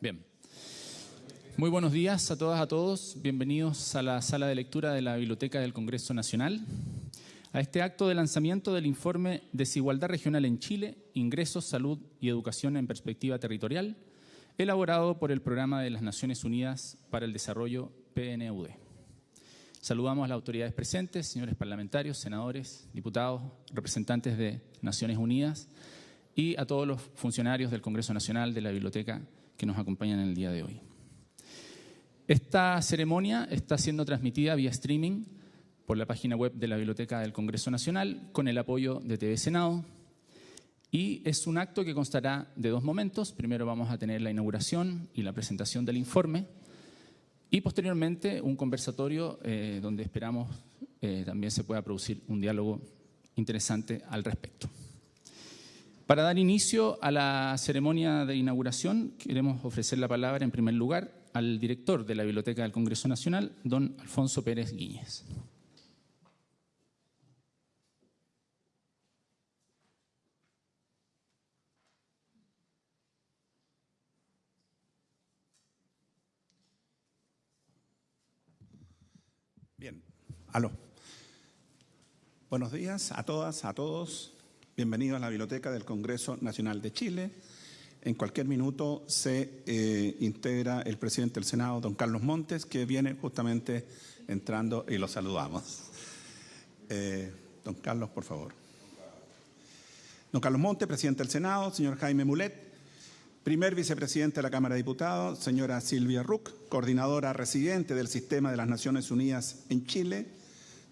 Bien. Muy buenos días a todas, a todos. Bienvenidos a la sala de lectura de la Biblioteca del Congreso Nacional. A este acto de lanzamiento del informe Desigualdad Regional en Chile, Ingresos, Salud y Educación en Perspectiva Territorial, elaborado por el Programa de las Naciones Unidas para el Desarrollo PNUD. Saludamos a las autoridades presentes, señores parlamentarios, senadores, diputados, representantes de Naciones Unidas y a todos los funcionarios del Congreso Nacional de la Biblioteca que nos acompañan en el día de hoy. Esta ceremonia está siendo transmitida vía streaming por la página web de la Biblioteca del Congreso Nacional con el apoyo de TV Senado y es un acto que constará de dos momentos. Primero vamos a tener la inauguración y la presentación del informe y posteriormente un conversatorio eh, donde esperamos eh, también se pueda producir un diálogo interesante al respecto. Para dar inicio a la ceremonia de inauguración, queremos ofrecer la palabra en primer lugar al director de la Biblioteca del Congreso Nacional, don Alfonso Pérez Guíñez. Bien, aló. Buenos días a todas, a todos. Bienvenidos a la Biblioteca del Congreso Nacional de Chile. En cualquier minuto se eh, integra el presidente del Senado, don Carlos Montes, que viene justamente entrando y lo saludamos. Eh, don Carlos, por favor. Don Carlos Montes, presidente del Senado, señor Jaime Mulet, primer vicepresidente de la Cámara de Diputados, señora Silvia Ruck, coordinadora residente del Sistema de las Naciones Unidas en Chile,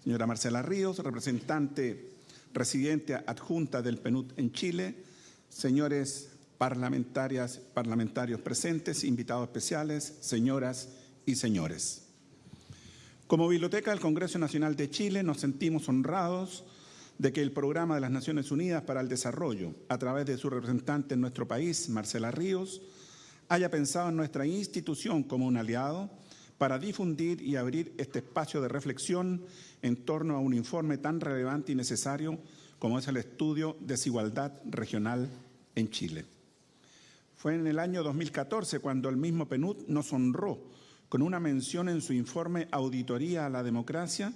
señora Marcela Ríos, representante residente adjunta del PNUD en Chile, señores parlamentarias, parlamentarios presentes, invitados especiales, señoras y señores. Como Biblioteca del Congreso Nacional de Chile nos sentimos honrados de que el Programa de las Naciones Unidas para el Desarrollo, a través de su representante en nuestro país, Marcela Ríos, haya pensado en nuestra institución como un aliado para difundir y abrir este espacio de reflexión en torno a un informe tan relevante y necesario como es el estudio Desigualdad Regional en Chile. Fue en el año 2014 cuando el mismo PNUD nos honró con una mención en su informe Auditoría a la Democracia,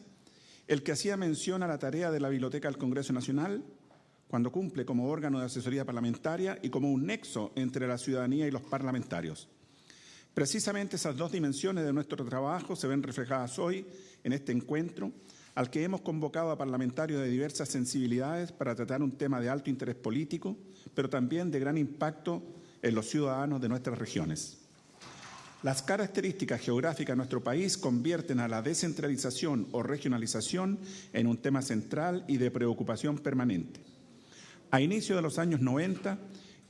el que hacía mención a la tarea de la Biblioteca del Congreso Nacional cuando cumple como órgano de asesoría parlamentaria y como un nexo entre la ciudadanía y los parlamentarios. Precisamente esas dos dimensiones de nuestro trabajo se ven reflejadas hoy en este encuentro al que hemos convocado a parlamentarios de diversas sensibilidades para tratar un tema de alto interés político, pero también de gran impacto en los ciudadanos de nuestras regiones. Las características geográficas de nuestro país convierten a la descentralización o regionalización en un tema central y de preocupación permanente. A inicio de los años 90,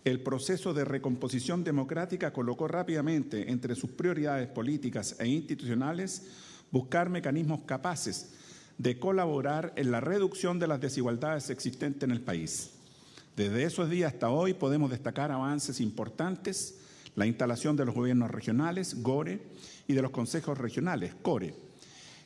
el proceso de recomposición democrática colocó rápidamente entre sus prioridades políticas e institucionales buscar mecanismos capaces de colaborar en la reducción de las desigualdades existentes en el país. Desde esos días hasta hoy podemos destacar avances importantes, la instalación de los gobiernos regionales, GORE, y de los consejos regionales, CORE,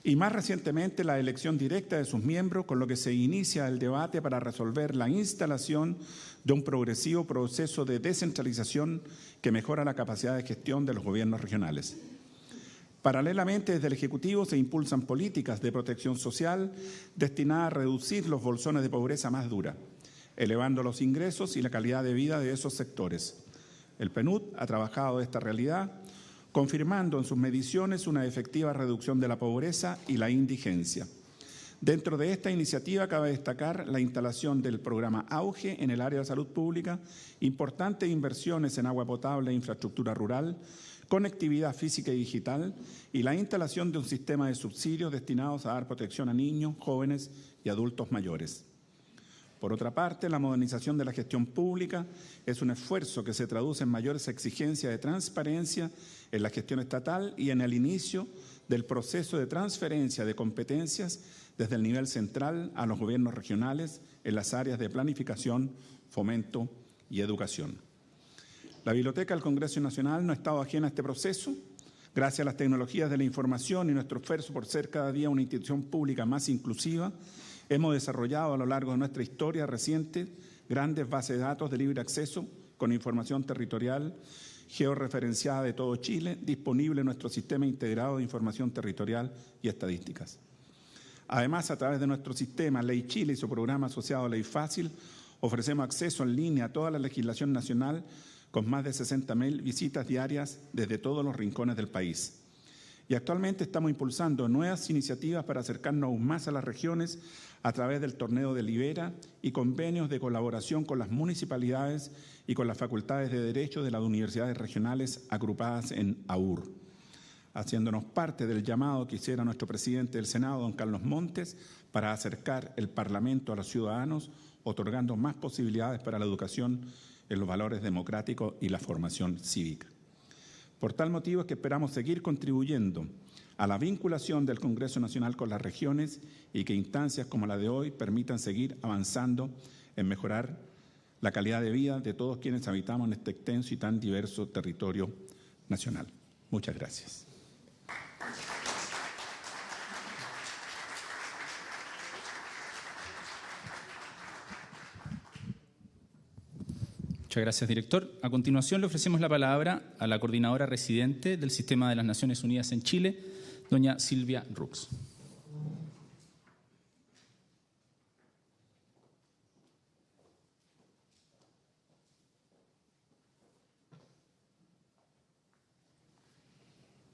y más recientemente la elección directa de sus miembros, con lo que se inicia el debate para resolver la instalación de un progresivo proceso de descentralización que mejora la capacidad de gestión de los gobiernos regionales. Paralelamente, desde el Ejecutivo se impulsan políticas de protección social destinadas a reducir los bolsones de pobreza más dura elevando los ingresos y la calidad de vida de esos sectores. El PNUD ha trabajado esta realidad, confirmando en sus mediciones una efectiva reducción de la pobreza y la indigencia. Dentro de esta iniciativa cabe destacar la instalación del programa Auge en el área de salud pública, importantes inversiones en agua potable e infraestructura rural, conectividad física y digital y la instalación de un sistema de subsidios destinados a dar protección a niños, jóvenes y adultos mayores. Por otra parte, la modernización de la gestión pública es un esfuerzo que se traduce en mayores exigencias de transparencia en la gestión estatal y en el inicio del proceso de transferencia de competencias desde el nivel central a los gobiernos regionales en las áreas de planificación, fomento y educación. La Biblioteca del Congreso Nacional no ha estado ajena a este proceso. Gracias a las tecnologías de la información y nuestro esfuerzo por ser cada día una institución pública más inclusiva, Hemos desarrollado a lo largo de nuestra historia reciente grandes bases de datos de libre acceso con información territorial georreferenciada de todo Chile, disponible en nuestro sistema integrado de información territorial y estadísticas. Además, a través de nuestro sistema Ley Chile y su programa asociado Ley Fácil, ofrecemos acceso en línea a toda la legislación nacional con más de 60.000 visitas diarias desde todos los rincones del país. Y actualmente estamos impulsando nuevas iniciativas para acercarnos aún más a las regiones a través del torneo de Libera y convenios de colaboración con las municipalidades y con las facultades de Derecho de las universidades regionales agrupadas en AUR, haciéndonos parte del llamado que hiciera nuestro presidente del Senado, don Carlos Montes, para acercar el Parlamento a los ciudadanos, otorgando más posibilidades para la educación en los valores democráticos y la formación cívica. Por tal motivo es que esperamos seguir contribuyendo a la vinculación del Congreso Nacional con las regiones y que instancias como la de hoy permitan seguir avanzando en mejorar la calidad de vida de todos quienes habitamos en este extenso y tan diverso territorio nacional. Muchas gracias. Muchas gracias, director. A continuación le ofrecemos la palabra a la coordinadora residente del Sistema de las Naciones Unidas en Chile, doña Silvia Rux.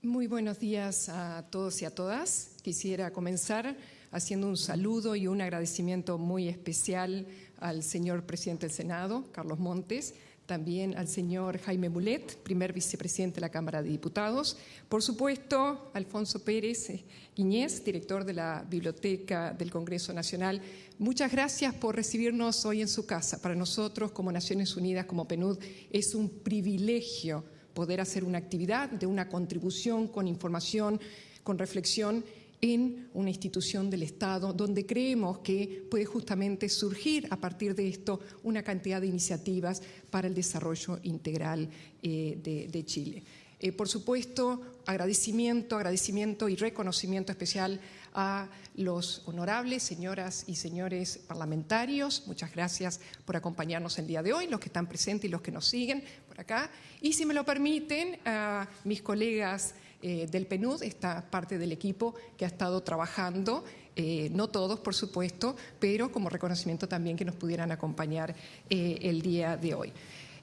Muy buenos días a todos y a todas. Quisiera comenzar haciendo un saludo y un agradecimiento muy especial al señor presidente del Senado, Carlos Montes, también al señor Jaime Mulet, primer vicepresidente de la Cámara de Diputados, por supuesto, Alfonso Pérez Guiñez, director de la Biblioteca del Congreso Nacional. Muchas gracias por recibirnos hoy en su casa. Para nosotros, como Naciones Unidas, como PNUD, es un privilegio poder hacer una actividad de una contribución con información, con reflexión en una institución del Estado donde creemos que puede justamente surgir a partir de esto una cantidad de iniciativas para el desarrollo integral eh, de, Chile. Eh, por supuesto, agradecimiento, agradecimiento y reconocimiento especial a los honorables señoras y señores parlamentarios. Muchas gracias por acompañarnos el día de hoy, los que están presentes y los que nos siguen por acá. Y si me lo permiten, a mis colegas eh, del PNUD, esta parte del equipo que ha estado trabajando, eh, no todos por supuesto, pero como reconocimiento también que nos pudieran acompañar eh, el día de hoy.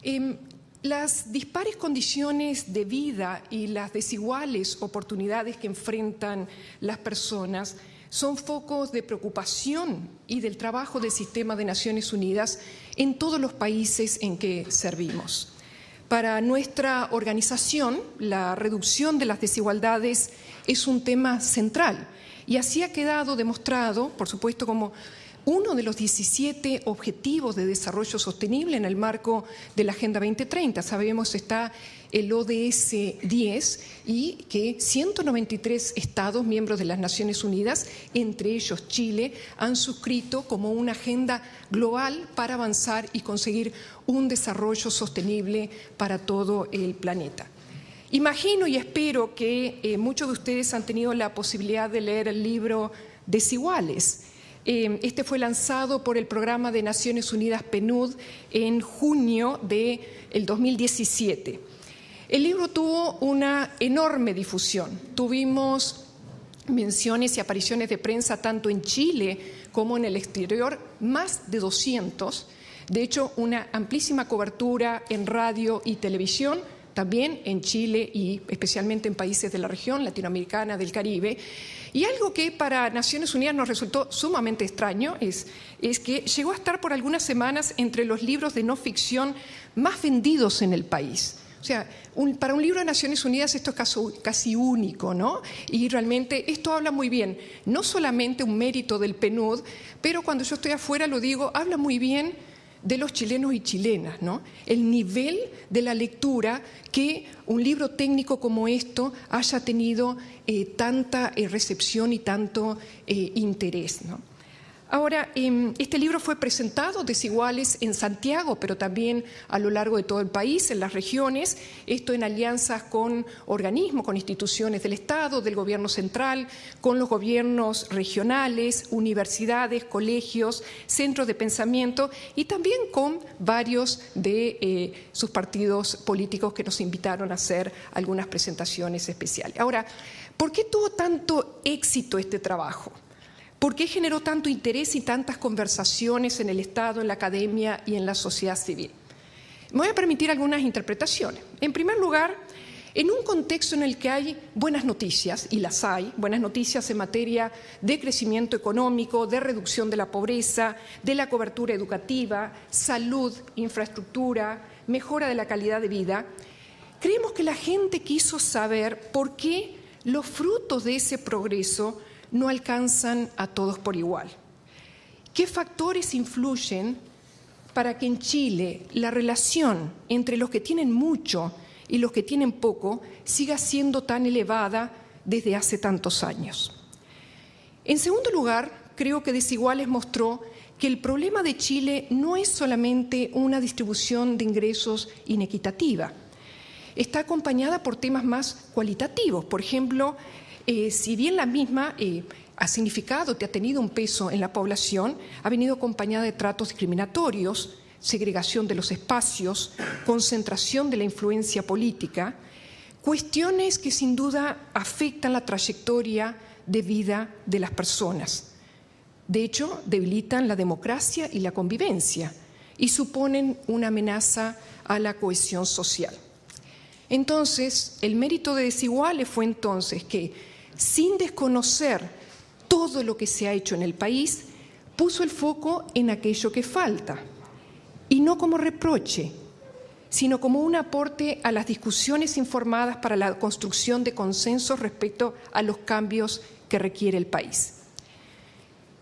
Em, las dispares condiciones de vida y las desiguales oportunidades que enfrentan las personas son focos de preocupación y del trabajo del sistema de Naciones Unidas en todos los países en que servimos. Para nuestra organización, la reducción de las desigualdades es un tema central y así ha quedado demostrado, por supuesto, como uno de los 17 objetivos de desarrollo sostenible en el marco de la Agenda 2030. Sabemos está el ODS 10 y que 193 estados miembros de las Naciones Unidas, entre ellos Chile, han suscrito como una agenda global para avanzar y conseguir un desarrollo sostenible para todo el planeta. Imagino y espero que eh, muchos de ustedes han tenido la posibilidad de leer el libro Desiguales. Eh, este fue lanzado por el Programa de Naciones Unidas PNUD en junio del de 2017. El libro tuvo una enorme difusión. Tuvimos menciones y apariciones de prensa tanto en Chile como en el exterior, más de 200. De hecho, una amplísima cobertura en radio y televisión, también en Chile y especialmente en países de la región latinoamericana, del Caribe. Y algo que para Naciones Unidas nos resultó sumamente extraño es, es que llegó a estar por algunas semanas entre los libros de no ficción más vendidos en el país. O sea, para un libro de Naciones Unidas esto es casi, único, ¿no? Y realmente esto habla muy bien, no solamente un mérito del PNUD, pero cuando yo estoy afuera lo digo, habla muy bien de los chilenos y chilenas, ¿no? El nivel de la lectura que un libro técnico como esto haya tenido eh, tanta eh, recepción y tanto eh, interés, ¿no? Ahora, em, este libro fue presentado desiguales en Santiago, pero también a lo largo de todo el país, en las regiones, esto en alianzas con organismos, con instituciones del Estado, del Gobierno central, con los gobiernos regionales, universidades, colegios, centros de pensamiento y también con varios de eh, sus partidos políticos que nos invitaron a hacer algunas presentaciones especiales. Ahora, ¿por qué tuvo tanto éxito este trabajo? ¿Por qué generó tanto interés y tantas conversaciones en el Estado, en la academia y en la sociedad civil? Me voy a permitir algunas interpretaciones. En primer lugar, en un contexto en el que hay buenas noticias, y las hay, buenas noticias en materia de crecimiento económico, de reducción de la pobreza, de la cobertura educativa, salud, infraestructura, mejora de la calidad de vida, creemos que la gente quiso saber por qué los frutos de ese progreso no alcanzan a todos por igual. ¿Qué factores influyen para que en Chile la relación entre los que tienen mucho y los que tienen poco siga siendo tan elevada desde hace tantos años? En segundo lugar, creo que Desiguales mostró que el problema de Chile no es solamente una distribución de ingresos inequitativa, está acompañada por temas más cualitativos. Por ejemplo, eh, si bien la misma eh, ha significado, que ha tenido un peso en la población, ha venido acompañada de tratos discriminatorios, segregación de los espacios, concentración de la influencia política, cuestiones que sin duda afectan la trayectoria de vida de las personas. De hecho, debilitan la democracia y la convivencia y suponen una amenaza a la cohesión social. Entonces, el mérito de Desiguales fue entonces que, sin desconocer todo lo que se ha hecho en el país, puso el foco en aquello que falta, y no como reproche, sino como un aporte a las discusiones informadas para la construcción de consensos respecto a los cambios que requiere el país.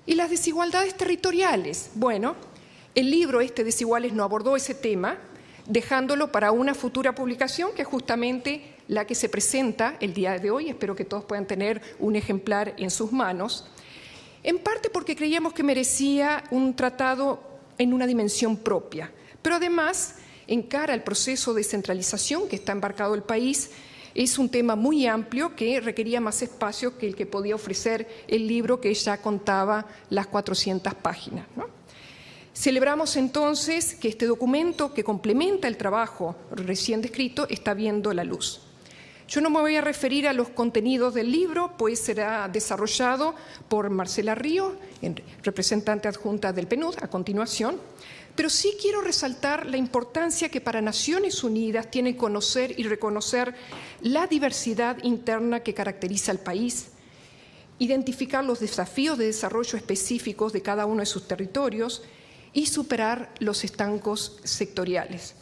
Y las desigualdades territoriales. Bueno, el libro este Desiguales no abordó ese tema, dejándolo para una futura publicación que justamente la que se presenta el día de hoy. Espero que todos puedan tener un ejemplar en sus manos. En parte porque creíamos que merecía un tratado en una dimensión propia, pero además, en cara al proceso de centralización que está embarcado el país, es un tema muy amplio que requería más espacio que el que podía ofrecer el libro que ya contaba las 400 páginas. Celebramos entonces que este documento que complementa el trabajo recién descrito está viendo la luz. Yo no me voy a referir a los contenidos del libro, pues será desarrollado por Marcela Río, representante adjunta del PNUD, a continuación, pero sí quiero resaltar la importancia que para Naciones Unidas tiene conocer y reconocer la diversidad interna que caracteriza al país, identificar los desafíos de desarrollo específicos de cada uno de sus territorios y superar los estancos sectoriales.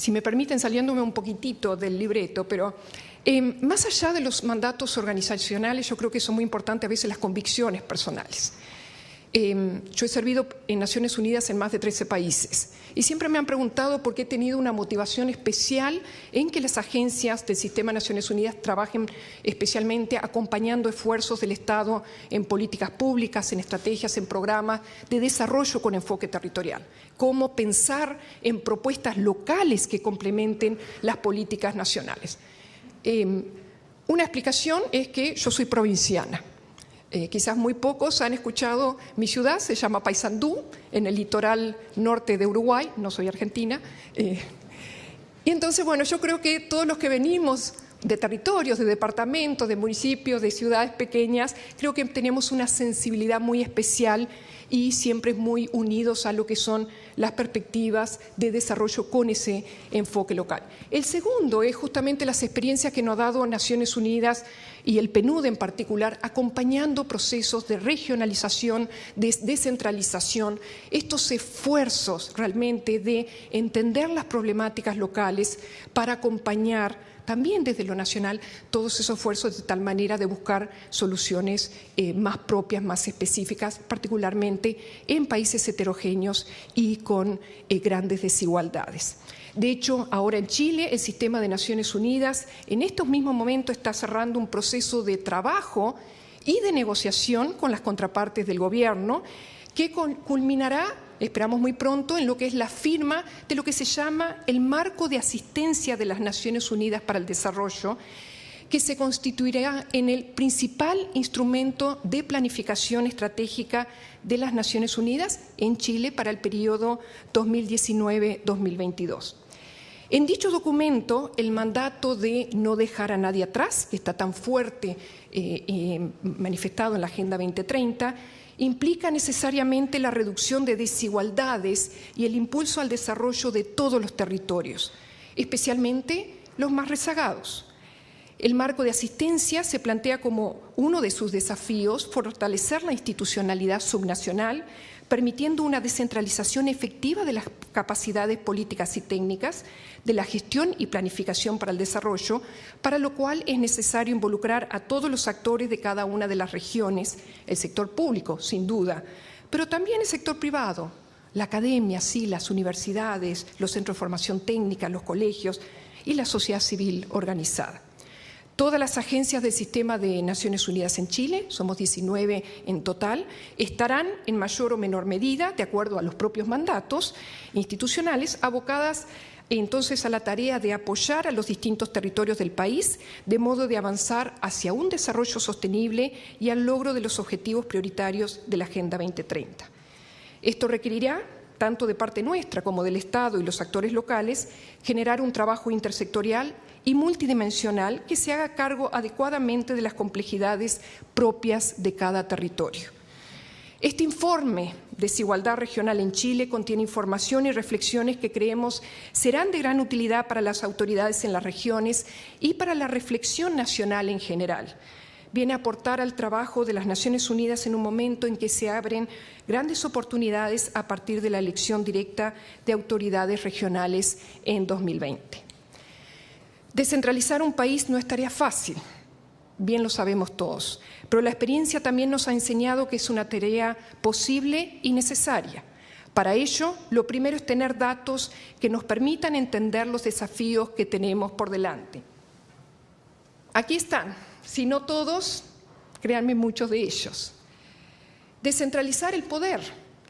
Si me permiten, saliéndome un poquitito del libreto, pero eh, más allá de los mandatos organizacionales, yo creo que son muy importantes a veces las convicciones personales. Em, yo he servido en Naciones Unidas en más de 13 países y siempre me han preguntado por qué he tenido una motivación especial en que las agencias del Sistema de Naciones Unidas trabajen especialmente acompañando esfuerzos del Estado en políticas públicas, en estrategias, en programas de desarrollo con enfoque territorial. Cómo pensar en propuestas locales que complementen las políticas nacionales. Em, una explicación es que yo soy provinciana. Eh, quizás muy pocos han escuchado mi ciudad, se llama Paysandú, en el litoral norte de Uruguay, no soy argentina. Eh, y entonces, bueno, yo creo que todos los que venimos de territorios, de departamentos, de municipios, de ciudades pequeñas, creo que tenemos una sensibilidad muy especial y siempre muy unidos a lo que son las perspectivas de desarrollo con ese enfoque local. El segundo es justamente las experiencias que nos ha dado Naciones Unidas y el PNUD en particular, acompañando procesos de regionalización, de descentralización, estos esfuerzos realmente de entender las problemáticas locales para acompañar también desde lo nacional todos esos esfuerzos de tal manera de buscar soluciones eh, más propias, más específicas, particularmente en países heterogéneos y con eh, grandes desigualdades. De hecho, ahora en Chile, el sistema de Naciones Unidas en estos mismos momentos está cerrando un proceso de trabajo y de negociación con las contrapartes del gobierno, que culminará, esperamos muy pronto, en lo que es la firma de lo que se llama el marco de asistencia de las Naciones Unidas para el Desarrollo, que se constituirá en el principal instrumento de planificación estratégica de las Naciones Unidas en Chile para el periodo 2019-2022. En dicho documento, el mandato de no dejar a nadie atrás, que está tan fuerte eh, eh, manifestado en la Agenda 2030, implica necesariamente la reducción de desigualdades y el impulso al desarrollo de todos los territorios, especialmente los más rezagados. El marco de asistencia se plantea como uno de sus desafíos fortalecer la institucionalidad subnacional, permitiendo una descentralización efectiva de las capacidades políticas y técnicas, de la gestión y planificación para el desarrollo, para lo cual es necesario involucrar a todos los actores de cada una de las regiones, el sector público, sin duda, pero también el sector privado, la academia, sí, las universidades, los centros de formación técnica, los colegios y la sociedad civil organizada. Todas las agencias del sistema de Naciones Unidas en Chile, somos 19 en total, estarán en mayor o menor medida, de acuerdo a los propios mandatos institucionales, abocadas entonces a la tarea de apoyar a los distintos territorios del país, de modo de avanzar hacia un desarrollo sostenible y al logro de los objetivos prioritarios de la Agenda 2030. Esto requerirá tanto de parte nuestra como del Estado y los actores locales, generar un trabajo intersectorial y multidimensional que se haga cargo adecuadamente de las complejidades propias de cada territorio. Este informe Desigualdad Regional en Chile contiene información y reflexiones que creemos serán de gran utilidad para las autoridades en las regiones y para la reflexión nacional en general. Viene a aportar al trabajo de las Naciones Unidas en un momento en que se abren grandes oportunidades a partir de la elección directa de autoridades regionales en 2020. Descentralizar un país no es tarea fácil, bien lo sabemos todos, pero la experiencia también nos ha enseñado que es una tarea posible y necesaria. Para ello, lo primero es tener datos que nos permitan entender los desafíos que tenemos por delante. Aquí están, si no todos, créanme muchos de ellos. Descentralizar el poder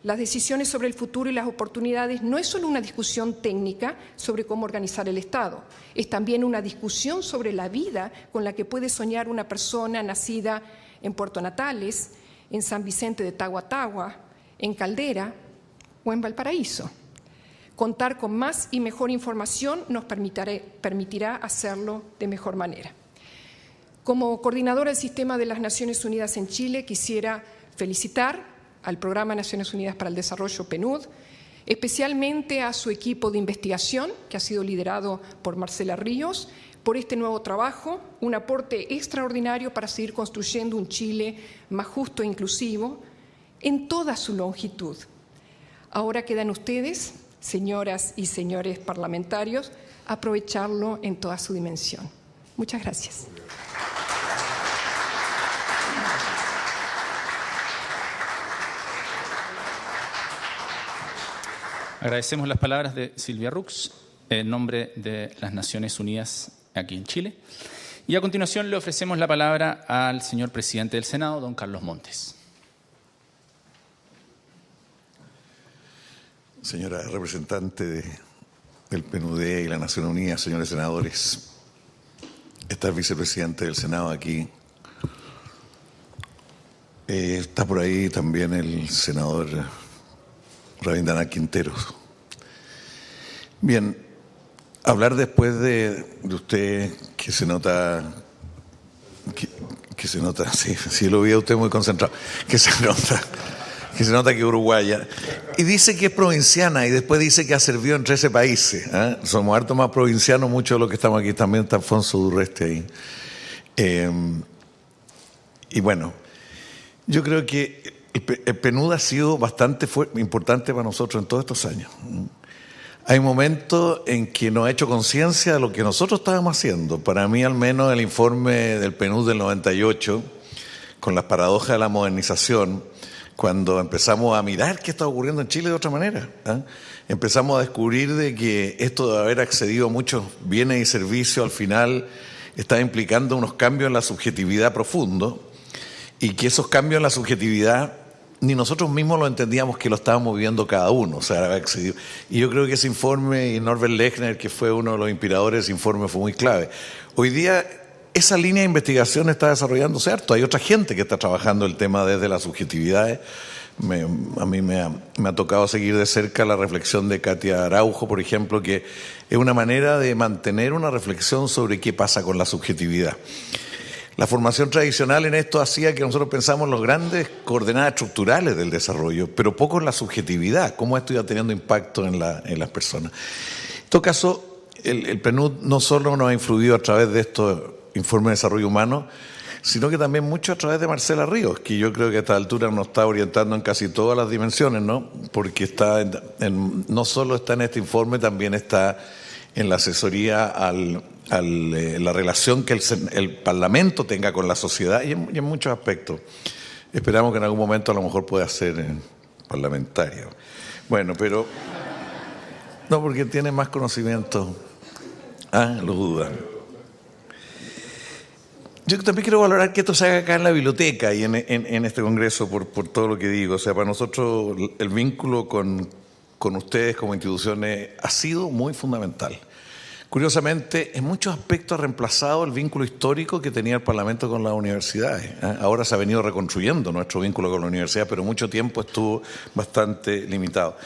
las decisiones sobre el futuro y las oportunidades no es solo una discusión técnica sobre cómo organizar el Estado, es también una discusión sobre la vida con la que puede soñar una persona nacida en Puerto Natales, en San Vicente de Tahuatahua, en Caldera o en Valparaíso. Contar con más y mejor información nos permitirá hacerlo de mejor manera. Como coordinadora del Sistema de las Naciones Unidas en Chile, quisiera felicitar al Programa Naciones Unidas para el Desarrollo, PNUD, especialmente a su equipo de investigación, que ha sido liderado por Marcela Ríos, por este nuevo trabajo, un aporte extraordinario para seguir construyendo un Chile más justo e inclusivo en toda su longitud. Ahora quedan ustedes, señoras y señores parlamentarios, aprovecharlo en toda su dimensión. Muchas gracias. Agradecemos las palabras de Silvia Rux en nombre de las Naciones Unidas aquí en Chile. Y a continuación le ofrecemos la palabra al señor presidente del Senado, don Carlos Montes. Señora representante del PNUD y la Nación Unida, señores senadores, está el vicepresidente del Senado aquí. Eh, está por ahí también el senador Rabindranath Quinteros. Bien, hablar después de, usted que se nota que, se nota, sí, sí lo vi a usted muy concentrado, que se nota que se nota que uruguaya. Y dice que es provinciana y después dice que ha servido en 13 países. ¿eh? Somos harto más provincianos, muchos de los que estamos aquí. También está Alfonso Durreste ahí. Eh, y bueno, yo creo que el PNUD ha sido bastante importante para nosotros en todos estos años. Hay momentos en que nos ha hecho conciencia de lo que nosotros estábamos haciendo. Para mí, al menos, el informe del PNUD del 98, con las paradojas de la modernización, cuando empezamos a mirar qué está ocurriendo en Chile de otra manera. ¿ah? Empezamos a descubrir de que esto de haber accedido a muchos bienes y servicios al final está implicando unos cambios en la subjetividad profundo y que esos cambios en la subjetividad ni nosotros mismos lo entendíamos que lo estábamos viviendo cada uno. O sea, y yo creo que ese informe, y Norbert Lechner, que fue uno de los inspiradores de ese informe, fue muy clave. Hoy día esa línea de investigación está desarrollándose harto. Hay otra gente que está trabajando el tema desde las subjetividades. a mí me ha, me ha, tocado seguir de cerca la reflexión de Katia Araujo, por ejemplo, que es una manera de mantener una reflexión sobre qué pasa con la subjetividad. La formación tradicional en esto hacía que nosotros pensamos en los grandes coordenadas estructurales del desarrollo, pero poco en la subjetividad, cómo esto iba teniendo impacto en, las personas. En todo caso, el, el, PNUD no solo nos ha influido a través de estos informes de desarrollo humano, sino que también mucho a través de Marcela Ríos, que yo creo que a esta altura nos está orientando en casi todas las dimensiones, ¿no? Porque está no solo está en este informe, también está en la asesoría al, eh, la relación que el, Parlamento tenga con la sociedad y en, muchos aspectos. Esperamos que en algún momento a lo mejor pueda ser eh, parlamentario. Bueno, pero no porque tiene más conocimiento. Ah, lo dudan. Yo también quiero valorar que esto se haga acá en la biblioteca y en, este congreso por, por, todo lo que digo. O sea, para nosotros el vínculo con, con ustedes como instituciones ha sido muy fundamental. Curiosamente, en muchos aspectos ha reemplazado el vínculo histórico que tenía el Parlamento con las universidades. ¿eh? Ahora se ha venido reconstruyendo nuestro vínculo con la universidad, pero mucho tiempo estuvo bastante limitado.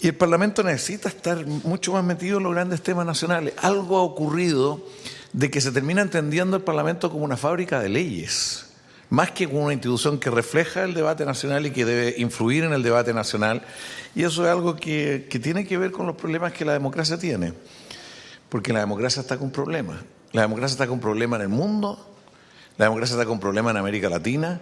Y el Parlamento necesita estar mucho más metido en los grandes temas nacionales. Algo ha ocurrido de que se termina entendiendo el Parlamento como una fábrica de leyes, más que como una institución que refleja el debate nacional y que debe influir en el debate nacional. Y eso es algo que, que tiene que ver con los problemas que la democracia tiene. Porque la democracia está con problemas. La democracia está con problemas en el mundo, la democracia está con problemas en América Latina,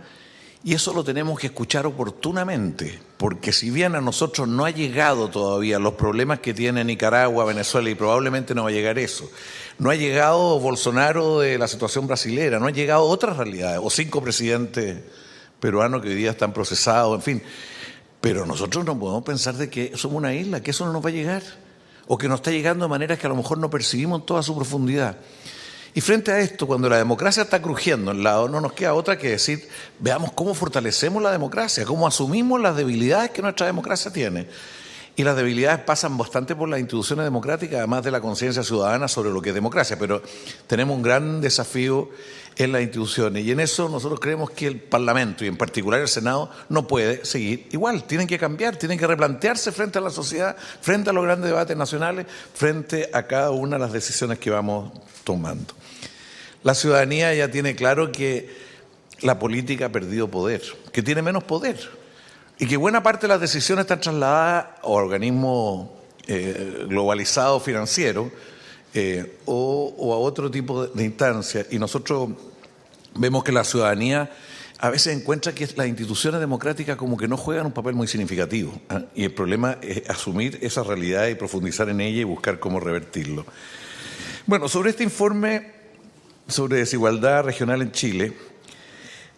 y eso lo tenemos que escuchar oportunamente, porque si bien a nosotros no ha llegado todavía los problemas que tiene Nicaragua, Venezuela, y probablemente no va a llegar eso, no ha llegado Bolsonaro de la situación brasilera, no ha llegado otras realidades, o cinco presidentes peruanos que hoy día están procesados, en fin. Pero nosotros no podemos pensar de que somos una isla, que eso no nos va a llegar o que nos está llegando de maneras que a lo mejor no percibimos en toda su profundidad. Y frente a esto, cuando la democracia está crujiendo en lado, no nos queda otra que decir, veamos cómo fortalecemos la democracia, cómo asumimos las debilidades que nuestra democracia tiene. Y las debilidades pasan bastante por las instituciones democráticas, además de la conciencia ciudadana sobre lo que es democracia. Pero tenemos un gran desafío en las instituciones. Y en eso nosotros creemos que el Parlamento, y en particular el Senado, no puede seguir igual. Tienen que cambiar, tienen que replantearse frente a la sociedad, frente a los grandes debates nacionales, frente a cada una de las decisiones que vamos tomando. La ciudadanía ya tiene claro que la política ha perdido poder, que tiene menos poder y que buena parte de las decisiones están trasladadas a organismos eh, globalizados financieros eh, o, a otro tipo de, de instancias. Y nosotros vemos que la ciudadanía a veces encuentra que las instituciones democráticas como que no juegan un papel muy significativo. ¿ah? Y el problema es asumir esa realidad y profundizar en ella y buscar cómo revertirlo. Bueno, sobre este informe sobre desigualdad regional en Chile,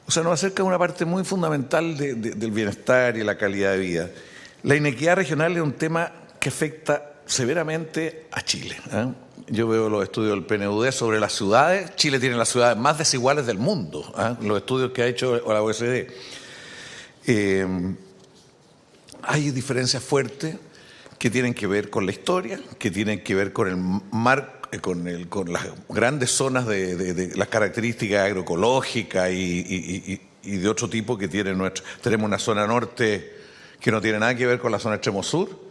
o sea, nos acerca a una parte muy fundamental del bienestar y la calidad de vida. La inequidad regional es un tema que afecta severamente a Chile. ¿ah? Yo veo los estudios del PNUD sobre las ciudades. Chile tiene las ciudades más desiguales del mundo, ¿ah? los estudios que ha hecho la OECD. Eh, hay diferencias fuertes que tienen que ver con la historia, que tienen que ver con el mar, eh, con, el, con las grandes zonas de, las características agroecológicas y, y, de otro tipo que tiene nuestro. Tenemos una zona norte que no tiene nada que ver con la zona extremo sur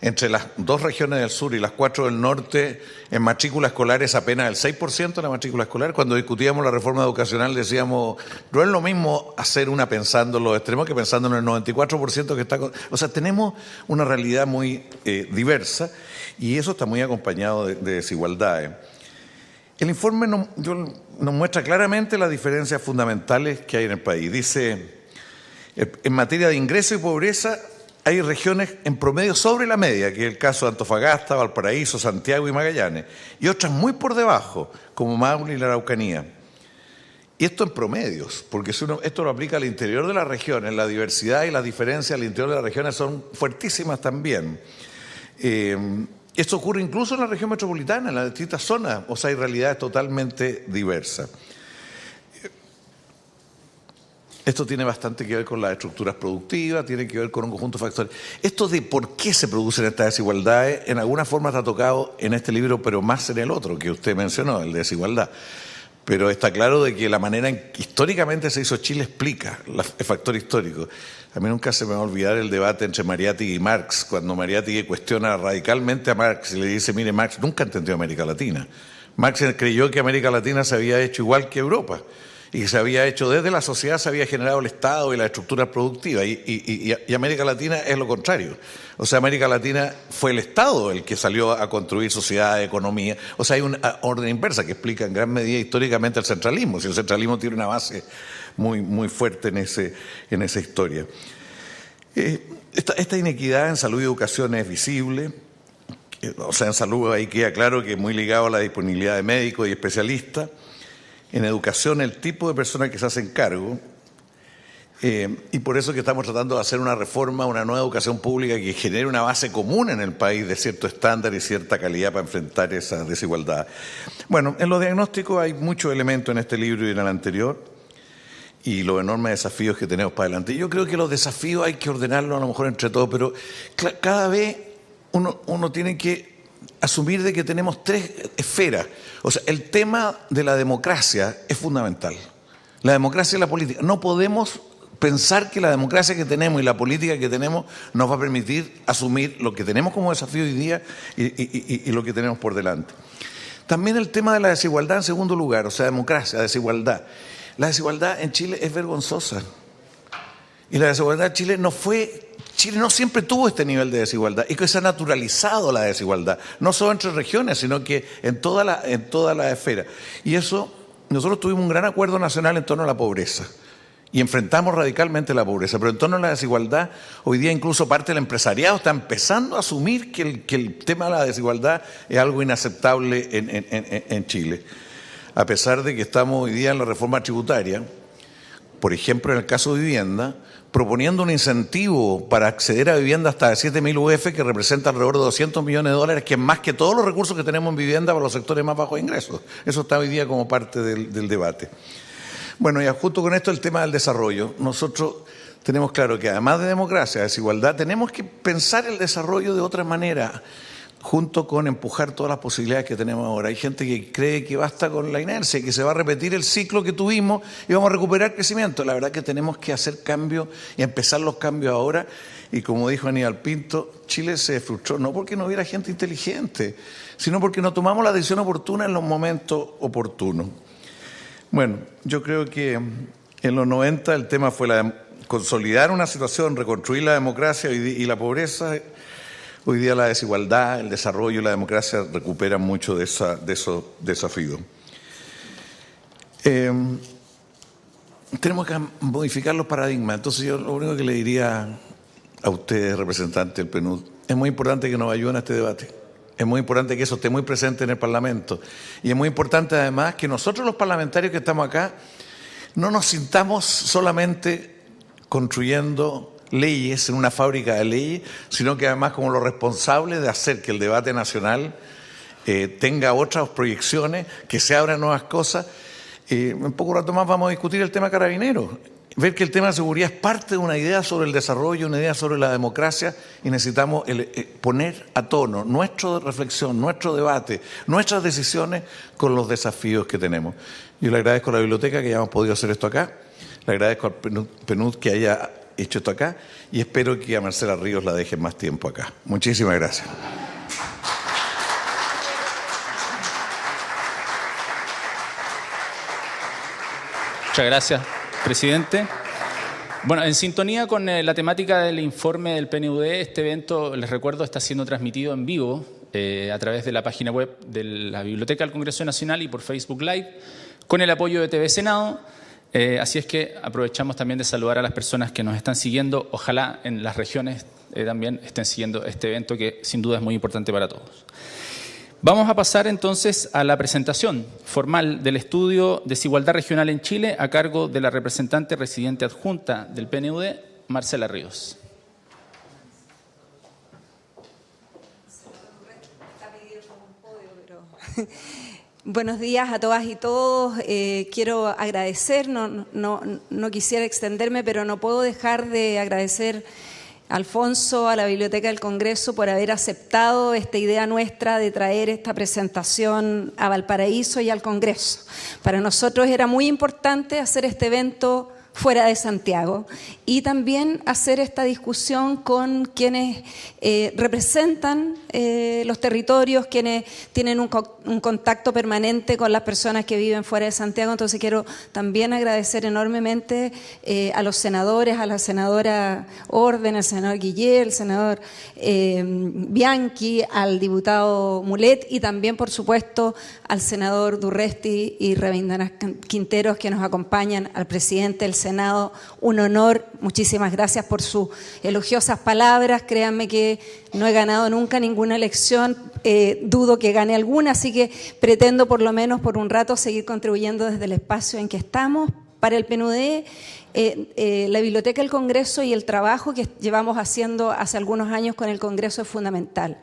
entre las dos regiones del sur y las cuatro del norte, en matrícula escolar es apenas el 6% de la matrícula escolar. Cuando discutíamos la reforma educacional decíamos, no es lo mismo hacer una pensando en los extremos que pensando en el 94% que está... O sea, tenemos una realidad muy eh, diversa y eso está muy acompañado de, desigualdades. El informe nos, nos muestra claramente las diferencias fundamentales que hay en el país. Dice, en materia de ingreso y pobreza, hay regiones en promedio sobre la media, que es el caso de Antofagasta, Valparaíso, Santiago y Magallanes, y otras muy por debajo, como Maule y la Araucanía. Y esto en promedios, porque esto lo aplica al interior de las regiones, la diversidad y las diferencias al interior de las regiones son fuertísimas también. Eh, esto ocurre incluso en la región metropolitana, en las distintas zonas, o sea, hay realidades totalmente diversas. Esto tiene bastante que ver con las estructuras productivas, tiene que ver con un conjunto de factores. Esto de por qué se producen estas desigualdades, en alguna forma está tocado en este libro, pero más en el otro que usted mencionó, el de desigualdad. Pero está claro de que la manera en que históricamente se hizo Chile explica el factor histórico. A mí nunca se me va a olvidar el debate entre Mariátegui y Marx, cuando Mariátegui cuestiona radicalmente a Marx y le dice, mire, Marx nunca entendió América Latina. Marx creyó que América Latina se había hecho igual que Europa y que se había hecho desde la sociedad, se había generado el Estado y la estructura productiva. Y, América Latina es lo contrario. O sea, América Latina fue el Estado el que salió a construir sociedad, economía. O sea, hay una orden inversa que explica en gran medida históricamente el centralismo. Si el centralismo tiene una base muy, muy fuerte en, ese, en esa historia. Eh, esta, esta inequidad en salud y educación es visible. O sea, en salud ahí queda claro que es muy ligado a la disponibilidad de médicos y especialistas en educación el tipo de personas que se hacen cargo. Eh, y por eso que estamos tratando de hacer una reforma, una nueva educación pública que genere una base común en el país de cierto estándar y cierta calidad para enfrentar esa desigualdad. Bueno, en los diagnósticos hay muchos elementos en este libro y en el anterior y los enormes desafíos que tenemos para adelante. Yo creo que los desafíos hay que ordenarlos a lo mejor entre todos, pero cada vez uno, uno tiene que asumir de que tenemos tres esferas. O sea, el tema de la democracia es fundamental. La democracia y la política. No podemos pensar que la democracia que tenemos y la política que tenemos nos va a permitir asumir lo que tenemos como desafío hoy día y, lo que tenemos por delante. También el tema de la desigualdad en segundo lugar, o sea, democracia, desigualdad. La desigualdad en Chile es vergonzosa. Y la desigualdad en Chile no fue Chile no siempre tuvo este nivel de desigualdad y que se ha naturalizado la desigualdad, no solo entre regiones, sino que en toda la, en toda la esfera. Y eso, nosotros tuvimos un gran acuerdo nacional en torno a la pobreza y enfrentamos radicalmente la pobreza, pero en torno a la desigualdad, hoy día incluso parte del empresariado está empezando a asumir que el, que el tema de la desigualdad es algo inaceptable en, en, en Chile. A pesar de que estamos hoy día en la reforma tributaria, por ejemplo, en el caso de vivienda, proponiendo un incentivo para acceder a vivienda hasta de 7.000 UF, que representa alrededor de 200 millones de dólares, que es más que todos los recursos que tenemos en vivienda para los sectores más bajos de ingresos. Eso está hoy día como parte del, debate. Bueno, y justo con esto el tema del desarrollo. Nosotros tenemos claro que además de democracia, desigualdad, tenemos que pensar el desarrollo de otra manera junto con empujar todas las posibilidades que tenemos ahora. Hay gente que cree que basta con la inercia, que se va a repetir el ciclo que tuvimos y vamos a recuperar crecimiento. La verdad que tenemos que hacer cambios y empezar los cambios ahora. Y como dijo Aníbal Pinto, Chile se frustró no porque no hubiera gente inteligente, sino porque no tomamos la decisión oportuna en los momentos oportunos. Bueno, yo creo que en los 90 el tema fue la consolidar una situación, reconstruir la democracia y la pobreza Hoy día la desigualdad, el desarrollo y la democracia recuperan mucho de, esa, de esos desafíos. Em, tenemos que modificar los paradigmas. Entonces yo lo único que le diría a ustedes, representantes del PNUD, es muy importante que nos ayuden a este debate. Es muy importante que eso esté muy presente en el Parlamento. Y es muy importante además que nosotros los parlamentarios que estamos acá no nos sintamos solamente construyendo leyes, en una fábrica de leyes, sino que además como los responsables de hacer que el debate nacional eh, tenga otras proyecciones, que se abran nuevas cosas. Eh, en poco rato más vamos a discutir el tema carabinero. Ver que el tema de seguridad es parte de una idea sobre el desarrollo, una idea sobre la democracia y necesitamos eh, poner a tono nuestra reflexión, nuestro debate, nuestras decisiones con los desafíos que tenemos. Yo le agradezco a la biblioteca que hayamos podido hacer esto acá, le agradezco al PNUD que haya hecho esto acá y espero que a Marcela Ríos la dejen más tiempo acá. Muchísimas gracias. Muchas gracias, presidente. Bueno, en sintonía con eh, la temática del informe del PNUD, este evento, les recuerdo, está siendo transmitido en vivo eh, a través de la página web de la Biblioteca del Congreso Nacional y por Facebook Live, con el apoyo de TV Senado. Eh, así es que aprovechamos también de saludar a las personas que nos están siguiendo. Ojalá en las regiones eh, también estén siguiendo este evento que sin duda es muy importante para todos. Vamos a pasar entonces a la presentación formal del estudio Desigualdad Regional en Chile a cargo de la representante residente adjunta del PNUD, Marcela Ríos. Buenos días a todas y todos. Eh, quiero agradecer, no, no, no, quisiera extenderme, pero no puedo dejar de agradecer a Alfonso, a la Biblioteca del Congreso, por haber aceptado esta idea nuestra de traer esta presentación a Valparaíso y al Congreso. Para nosotros era muy importante hacer este evento fuera de Santiago y también hacer esta discusión con quienes eh, representan eh, los territorios, quienes tienen un, contacto permanente con las personas que viven fuera de Santiago. Entonces quiero también agradecer enormemente eh, a los senadores, a la senadora Orden, al senador Guillé, al senador Bianchi, al diputado Mulet y también, por supuesto, al senador Durresti y Revindana Quinteros que nos acompañan, al presidente del Senado. Un honor, muchísimas gracias por sus elogiosas palabras. Créanme que no he ganado nunca ninguna elección, eh, dudo que gane alguna, así que pretendo por lo menos por un rato seguir contribuyendo desde el espacio en que estamos. Para el PNUD, eh, eh, la Biblioteca del Congreso y el trabajo que llevamos haciendo hace algunos años con el Congreso es fundamental.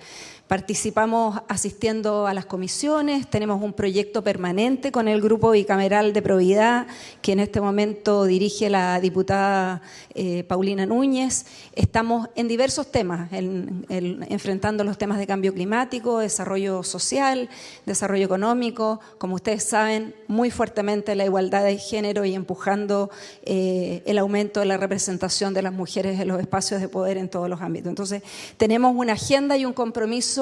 Participamos asistiendo a las comisiones, tenemos un proyecto permanente con el Grupo Bicameral de Probidad, que en este momento dirige la diputada eh, Paulina Núñez. Estamos en diversos temas, enfrentando los temas de cambio climático, desarrollo social, desarrollo económico, como ustedes saben, muy fuertemente la igualdad de género y empujando eh, el aumento de la representación de las mujeres en los espacios de poder en todos los ámbitos. Entonces, tenemos una agenda y un compromiso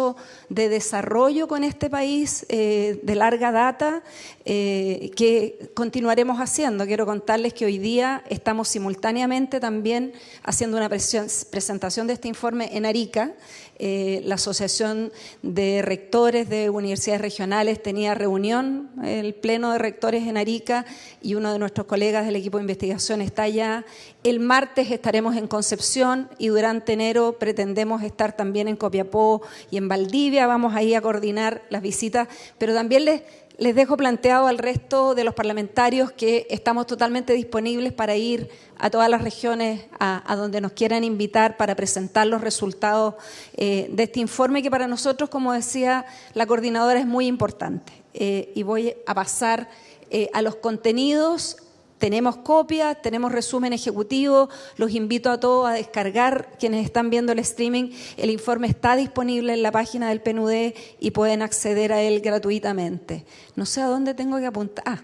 de desarrollo con este país eh, de larga data eh, que continuaremos haciendo. Quiero contarles que hoy día estamos simultáneamente también haciendo una presentación de este informe en Arica, eh, la Asociación de Rectores de Universidades Regionales tenía reunión, el Pleno de Rectores en Arica y uno de nuestros colegas del equipo de investigación está allá. El martes estaremos en Concepción y durante enero pretendemos estar también en Copiapó y en Valdivia. Vamos ahí a coordinar las visitas, pero también les les dejo planteado al resto de los parlamentarios que estamos totalmente disponibles para ir a todas las regiones a, donde nos quieran invitar para presentar los resultados eh, de este informe que para nosotros, como decía la coordinadora, es muy importante. Eh, y voy a pasar eh, a los contenidos tenemos copias, tenemos resumen ejecutivo, los invito a todos a descargar, quienes están viendo el streaming, el informe está disponible en la página del PNUD y pueden acceder a él gratuitamente. No sé a dónde tengo que apuntar.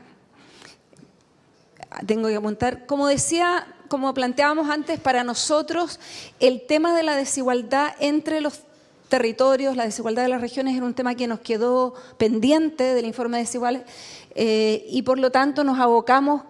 Ah, tengo que apuntar. Como decía, como planteábamos antes, para nosotros el tema de la desigualdad entre los territorios, la desigualdad de las regiones era un tema que nos quedó pendiente del informe de desiguales eh, y por lo tanto nos abocamos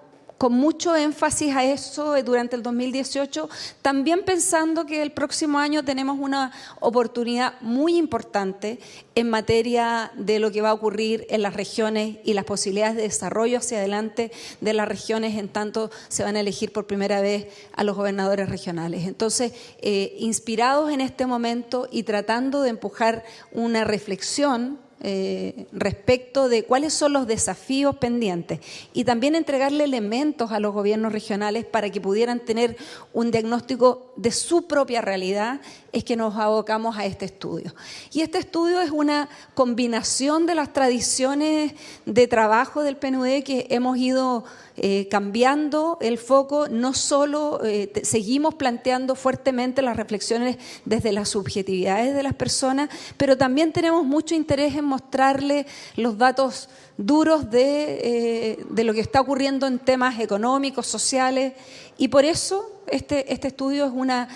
con mucho énfasis a eso durante el 2018, también pensando que el próximo año tenemos una oportunidad muy importante en materia de lo que va a ocurrir en las regiones y las posibilidades de desarrollo hacia adelante de las regiones en tanto se van a elegir por primera vez a los gobernadores regionales. Entonces, eh, inspirados en este momento y tratando de empujar una reflexión eh, respecto de cuáles son los desafíos pendientes y también entregarle elementos a los gobiernos regionales para que pudieran tener un diagnóstico de su propia realidad, es que nos abocamos a este estudio. Y este estudio es una combinación de las tradiciones de trabajo del PNUD que hemos ido eh, cambiando el foco, no solo eh, seguimos planteando fuertemente las reflexiones desde las subjetividades de las personas, pero también tenemos mucho interés en mostrarle los datos duros de, eh, de lo que está ocurriendo en temas económicos, sociales, y por eso este, este estudio es una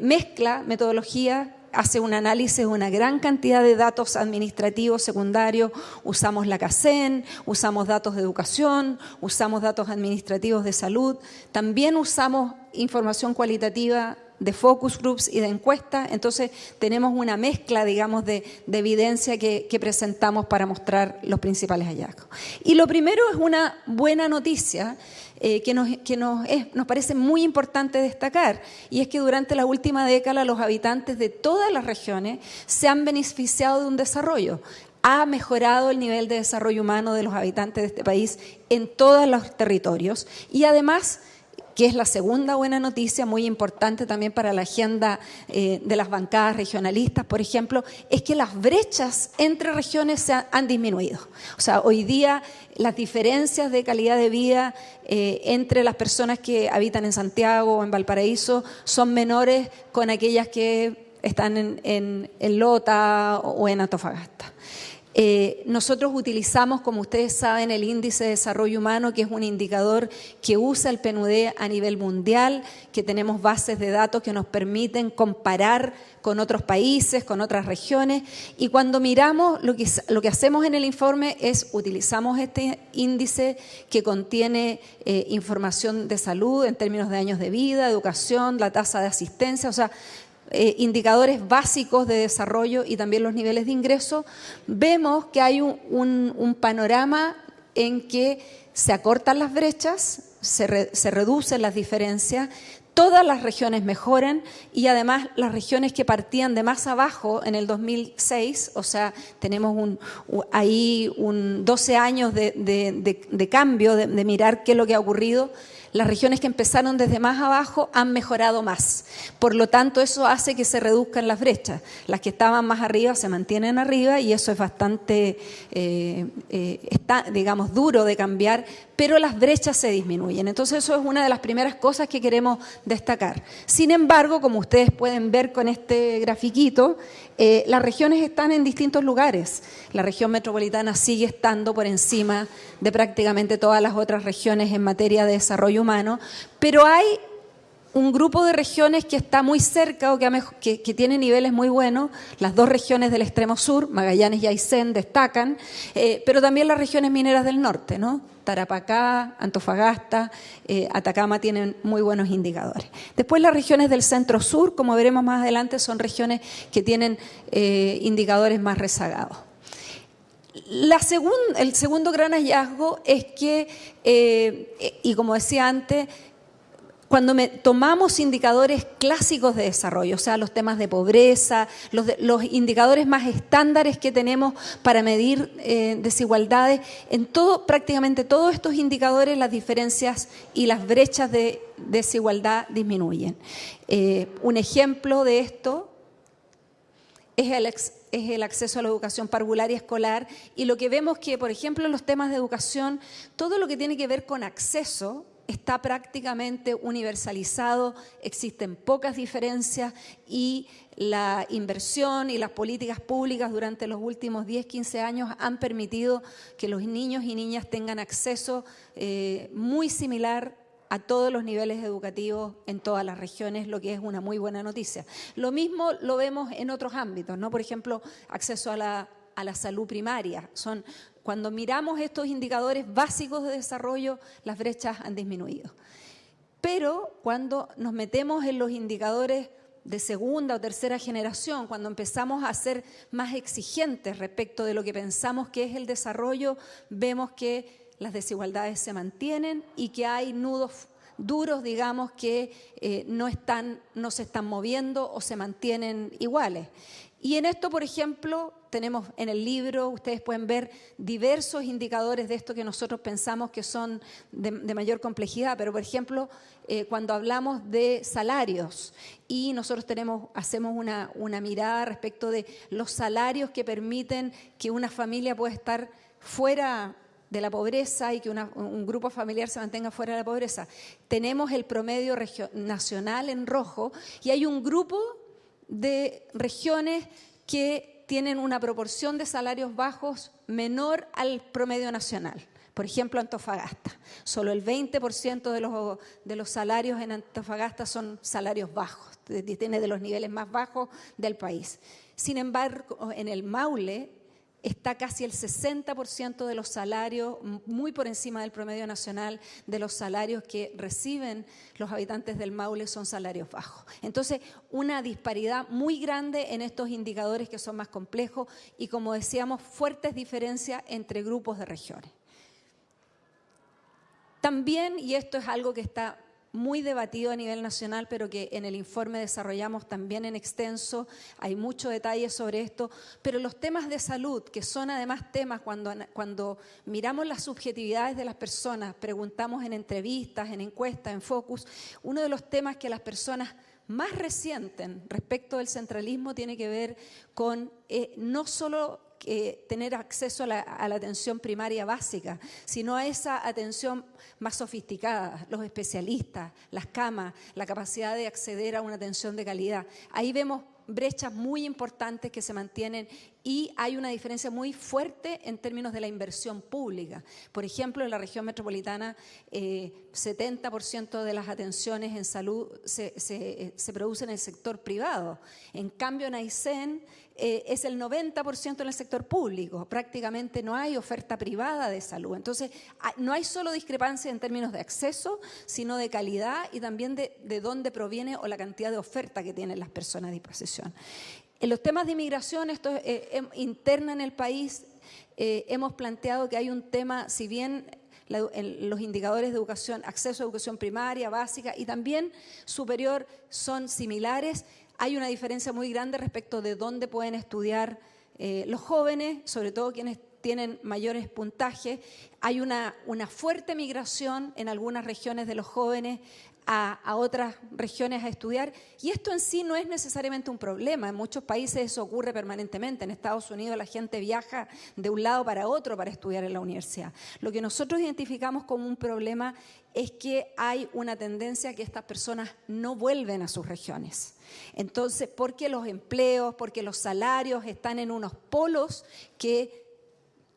mezcla, metodología hace un análisis de una gran cantidad de datos administrativos secundarios, usamos la CACEN, usamos datos de educación, usamos datos administrativos de salud, también usamos información cualitativa de focus groups y de encuestas, entonces tenemos una mezcla, digamos, de, evidencia que, presentamos para mostrar los principales hallazgos. Y lo primero es una buena noticia, eh, que, nos, que nos, nos parece muy importante destacar, y es que durante la última década los habitantes de todas las regiones se han beneficiado de un desarrollo ha mejorado el nivel de desarrollo humano de los habitantes de este país en todos los territorios y además que es la segunda buena noticia, muy importante también para la agenda eh, de las bancadas regionalistas, por ejemplo, es que las brechas entre regiones se han, disminuido. O sea, hoy día las diferencias de calidad de vida eh, entre las personas que habitan en Santiago o en Valparaíso son menores con aquellas que están en Lota o en Antofagasta. Eh, nosotros utilizamos, como ustedes saben, el índice de desarrollo humano, que es un indicador que usa el PNUD a nivel mundial, que tenemos bases de datos que nos permiten comparar con otros países, con otras regiones. Y cuando miramos, lo que, lo que hacemos en el informe es utilizamos este índice que contiene eh, información de salud en términos de años de vida, educación, la tasa de asistencia, o sea, eh, indicadores básicos de desarrollo y también los niveles de ingreso, vemos que hay un, panorama en que se acortan las brechas, se, se reducen las diferencias, todas las regiones mejoran y además las regiones que partían de más abajo en el 2006, o sea, tenemos un, ahí un 12 años de, cambio, de, mirar qué es lo que ha ocurrido, las regiones que empezaron desde más abajo han mejorado más. Por lo tanto, eso hace que se reduzcan las brechas. Las que estaban más arriba se mantienen arriba y eso es bastante, eh, eh, digamos, duro de cambiar, pero las brechas se disminuyen. Entonces, eso es una de las primeras cosas que queremos destacar. Sin embargo, como ustedes pueden ver con este grafiquito, eh, las regiones están en distintos lugares. La región metropolitana sigue estando por encima de prácticamente todas las otras regiones en materia de desarrollo humano, pero hay un grupo de regiones que está muy cerca o que, tiene niveles muy buenos. Las dos regiones del extremo sur, Magallanes y Aysén, destacan, eh, pero también las regiones mineras del norte, ¿no? Tarapacá, Antofagasta, eh, Atacama tienen muy buenos indicadores. Después las regiones del centro sur, como veremos más adelante, son regiones que tienen eh, indicadores más rezagados. El segundo gran hallazgo es que, y como decía antes, cuando tomamos indicadores clásicos de desarrollo, o sea, los temas de pobreza, los, indicadores más estándares que tenemos para medir eh, desigualdades, en todo, prácticamente todos estos indicadores las diferencias y las brechas de desigualdad disminuyen. Eh, un ejemplo de esto es el, es el acceso a la educación parvular y escolar y lo que vemos que, por ejemplo, en los temas de educación, todo lo que tiene que ver con acceso está prácticamente universalizado, existen pocas diferencias y la inversión y las políticas públicas durante los últimos 10, 15 años han permitido que los niños y niñas tengan acceso eh, muy similar a todos los niveles educativos en todas las regiones, lo que es una muy buena noticia. Lo mismo lo vemos en otros ámbitos, ¿no? Por ejemplo, acceso a la, a la salud primaria. Son cuando miramos estos indicadores básicos de desarrollo, las brechas han disminuido. Pero cuando nos metemos en los indicadores de segunda o tercera generación, cuando empezamos a ser más exigentes respecto de lo que pensamos que es el desarrollo, vemos que las desigualdades se mantienen y que hay nudos duros, digamos, que eh, no, se están moviendo o se mantienen iguales. Y en esto, por ejemplo, tenemos en el libro, ustedes pueden ver diversos indicadores de esto que nosotros pensamos que son de, mayor complejidad, pero por ejemplo, eh, cuando hablamos de salarios y nosotros tenemos, hacemos una, una mirada respecto de los salarios que permiten que una familia pueda estar fuera de la pobreza y que un grupo familiar se mantenga fuera de la pobreza. Tenemos el promedio nacional en rojo y hay un grupo de regiones que tienen una proporción de salarios bajos menor al promedio nacional. Por ejemplo, Antofagasta. Solo el 20% de los, de los salarios en Antofagasta son salarios bajos, tiene de los niveles más bajos del país. Sin embargo, en el Maule está casi el 60% de los salarios, muy por encima del promedio nacional, de los salarios que reciben los habitantes del Maule son salarios bajos. Entonces, una disparidad muy grande en estos indicadores que son más complejos y, como decíamos, fuertes diferencias entre grupos de regiones. También, y esto es algo que está muy debatido a nivel nacional, pero que en el informe desarrollamos también en extenso. Hay mucho detalle sobre esto, pero los temas de salud, que son además temas cuando, cuando miramos las subjetividades de las personas, preguntamos en entrevistas, en encuestas, en focus, uno de los temas que las personas más resienten respecto del centralismo tiene que ver con eh, no solo eh, tener acceso a la, atención primaria básica, sino a esa atención más sofisticada, los especialistas, las camas, la capacidad de acceder a una atención de calidad. Ahí vemos brechas muy importantes que se mantienen y hay una diferencia muy fuerte en términos de la inversión pública. Por ejemplo, en la región metropolitana, 70% eh, de las atenciones en salud se, producen en el sector privado. En cambio, en Aysén eh, es el 90% en el sector público. Prácticamente no hay oferta privada de salud. Entonces, no hay solo discrepancia en términos de acceso, sino de calidad y también de, de dónde proviene o la cantidad de oferta que tienen las personas a En los temas de inmigración, esto es eh, em, interna en el país, eh, hemos planteado que hay un tema, si bien los indicadores de educación, acceso a educación primaria, básica y también superior son similares, hay una diferencia muy grande respecto de dónde pueden estudiar eh, los jóvenes, sobre todo quienes tienen mayores puntajes. Hay una fuerte migración en algunas regiones de los jóvenes a, otras regiones a estudiar. Y esto en sí no es necesariamente un problema. En muchos países eso ocurre permanentemente. En Estados Unidos la gente viaja de un lado para otro para estudiar en la universidad. Lo que nosotros identificamos como un problema es que hay una tendencia a que estas personas no vuelven a sus regiones. Entonces, porque los empleos, porque los salarios están en unos polos que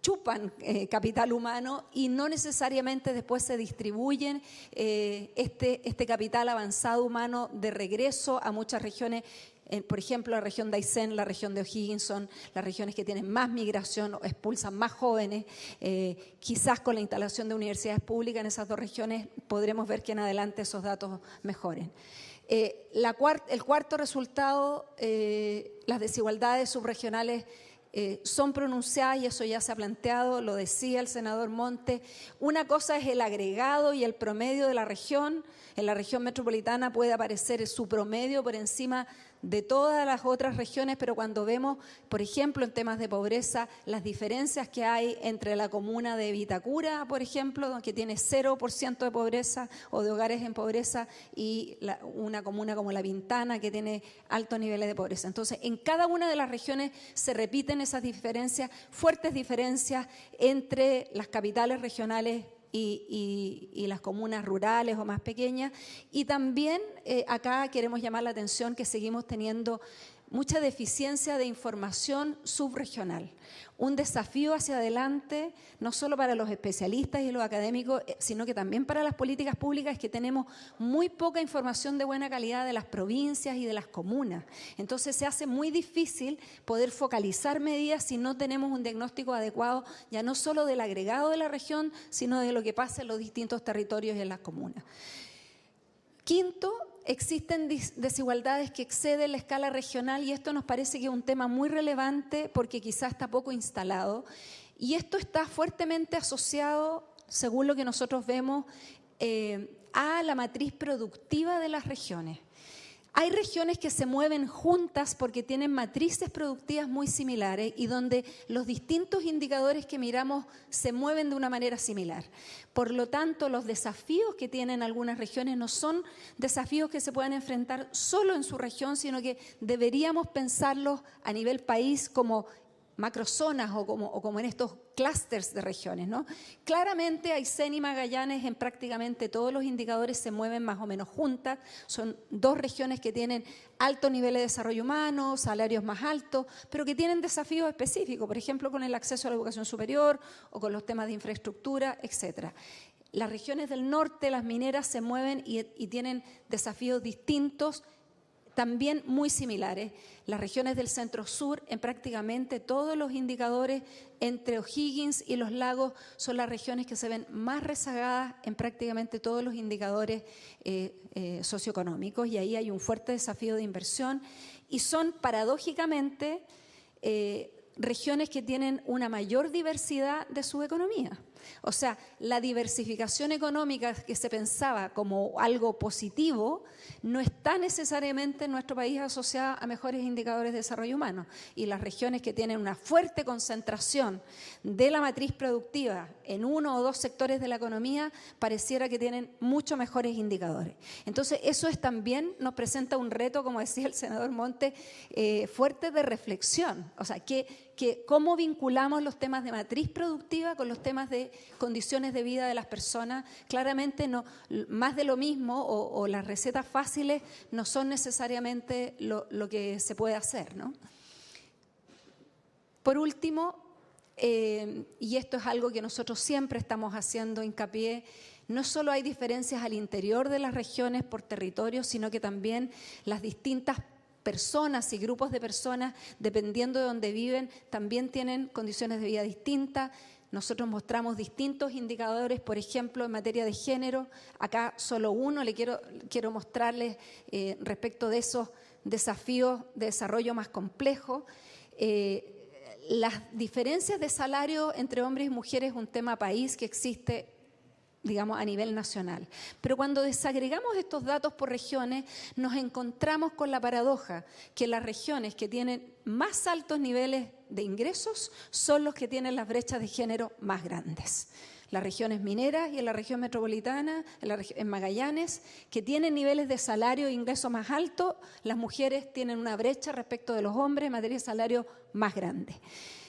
chupan eh, capital humano y no necesariamente después se distribuyen eh, este, este capital avanzado humano de regreso a muchas regiones por ejemplo, la región de Aysén, la región de O'Higgins son las regiones que tienen más migración o expulsan más jóvenes. Eh, quizás con la instalación de universidades públicas en esas dos regiones podremos ver que en adelante esos datos mejoren. el cuarto resultado, las desigualdades subregionales eh, son pronunciadas y eso ya se ha planteado, lo decía el senador Monte. Una cosa es el agregado y el promedio de la región. En la región metropolitana puede aparecer su promedio por encima de todas las otras regiones, pero cuando vemos, por ejemplo, en temas de pobreza, las diferencias que hay entre la comuna de Vitacura, por ejemplo, que tiene 0% de pobreza o de hogares en pobreza, y una comuna como La Pintana, que tiene altos niveles de pobreza. Entonces, en cada una de las regiones se repiten esas diferencias, fuertes diferencias entre las capitales regionales y, las comunas rurales o más pequeñas. Y también eh, acá queremos llamar la atención que seguimos teniendo mucha deficiencia de información subregional. Un desafío hacia adelante, no solo para los especialistas y los académicos, eh, sino que también para las políticas públicas, es que tenemos muy poca información de buena calidad de las provincias y de las comunas. Entonces se hace muy difícil poder focalizar medidas si no tenemos un diagnóstico adecuado, ya no solo del agregado de la región, sino de lo que pasa en los distintos territorios y en las comunas. Quinto, existen desigualdades que exceden la escala regional y esto nos parece que es un tema muy relevante porque quizás está poco instalado. Y esto está fuertemente asociado, según lo que nosotros vemos, eh, a la matriz productiva de las regiones. Hay regiones que se mueven juntas porque tienen matrices productivas muy similares y donde los distintos indicadores que miramos se mueven de una manera similar. Por lo tanto, los desafíos que tienen algunas regiones no son desafíos que se puedan enfrentar solo en su región, sino que deberíamos pensarlos a nivel país como macrozonas o como, o como en estos clústeres de regiones. ¿no? Claramente Aysén y Magallanes en prácticamente todos los indicadores se mueven más o menos juntas. Son dos regiones que tienen alto nivel de desarrollo humano, salarios más altos, pero que tienen desafíos específicos, por ejemplo, con el acceso a la educación superior o con los temas de infraestructura, etcétera. Las regiones del norte, las mineras, se mueven y tienen desafíos distintos también muy similares. Las regiones del centro-sur, en prácticamente todos los indicadores entre O'Higgins y los lagos, son las regiones que se ven más rezagadas en prácticamente todos los indicadores eh, eh, socioeconómicos y ahí hay un fuerte desafío de inversión y son paradójicamente eh, regiones que tienen una mayor diversidad de su economía. O sea, la diversificación económica que se pensaba como algo positivo no está necesariamente en nuestro país asociada a mejores indicadores de desarrollo humano. Y las regiones que tienen una fuerte concentración de la matriz productiva en uno o dos sectores de la economía, pareciera que tienen mucho mejores indicadores. Entonces, eso es también nos presenta un reto, como decía el senador Monte, eh, fuerte de reflexión. O sea, que que cómo vinculamos los temas de matriz productiva con los temas de condiciones de vida de las personas. Claramente no, más de lo mismo o, las recetas fáciles no son necesariamente lo, que se puede hacer. Por último, eh, y esto es algo que nosotros siempre estamos haciendo hincapié, no solo hay diferencias al interior de las regiones por territorio, sino que también las distintas personas y grupos de personas, dependiendo de donde viven, también tienen condiciones de vida distintas. Nosotros mostramos distintos indicadores, por ejemplo, en materia de género. Acá solo uno le quiero, quiero mostrarles eh, respecto de esos desafíos de desarrollo más complejos. Eh, las diferencias de salario entre hombres y mujeres es un tema país que existe digamos, a nivel nacional. Pero cuando desagregamos estos datos por regiones, nos encontramos con la paradoja que las regiones que tienen más altos niveles de ingresos son los que tienen las brechas de género más grandes. Las regiones mineras y en la región metropolitana, en, Magallanes, que tienen niveles de salario e ingreso más altos, las mujeres tienen una brecha respecto de los hombres en materia de salario más grande.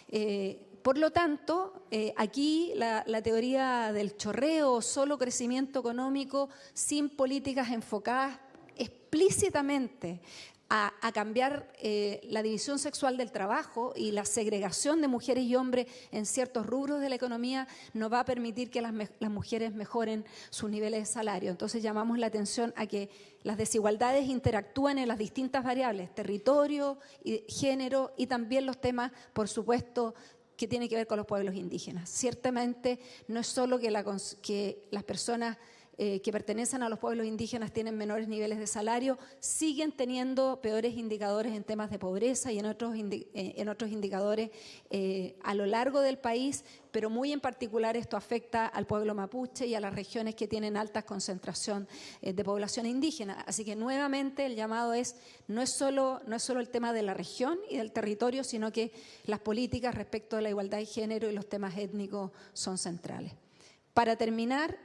Eh, por lo tanto, eh, aquí la, teoría del chorreo solo crecimiento económico sin políticas enfocadas explícitamente a, cambiar eh, la división sexual del trabajo y la segregación de mujeres y hombres en ciertos rubros de la economía no va a permitir que las, mujeres mejoren sus niveles de salario. Entonces llamamos la atención a que las desigualdades interactúan en las distintas variables, territorio, género y también los temas, por supuesto, que tiene que ver con los pueblos indígenas. Ciertamente no es solo que, las personas eh, que pertenecen a los pueblos indígenas tienen menores niveles de salario, siguen teniendo peores indicadores en temas de pobreza y en otros, eh, en otros indicadores eh, a lo largo del país, pero muy en particular esto afecta al pueblo mapuche y a las regiones que tienen alta concentración eh, de población indígena. Así que nuevamente el llamado es no es, solo, no es solo el tema de la región y del territorio, sino que las políticas respecto a la igualdad de género y los temas étnicos son centrales. Para terminar,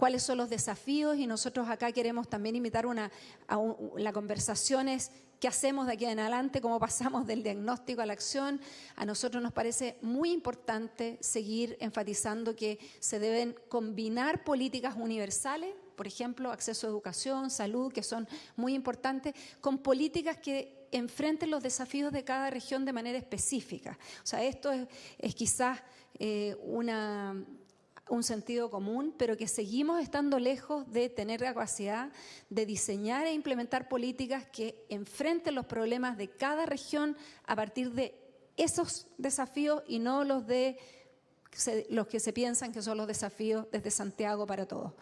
cuáles son los desafíos y nosotros acá queremos también invitar una, a la conversación es qué hacemos de aquí en adelante, cómo pasamos del diagnóstico a la acción. A nosotros nos parece muy importante seguir enfatizando que se deben combinar políticas universales, por ejemplo, acceso a educación, salud, que son muy importantes, con políticas que enfrenten los desafíos de cada región de manera específica. O sea, esto es, quizás eh, una un sentido común, pero que seguimos estando lejos de tener la capacidad de diseñar e implementar políticas que enfrenten los problemas de cada región a partir de esos desafíos y no los de los que se piensan que son los desafíos desde Santiago para todos.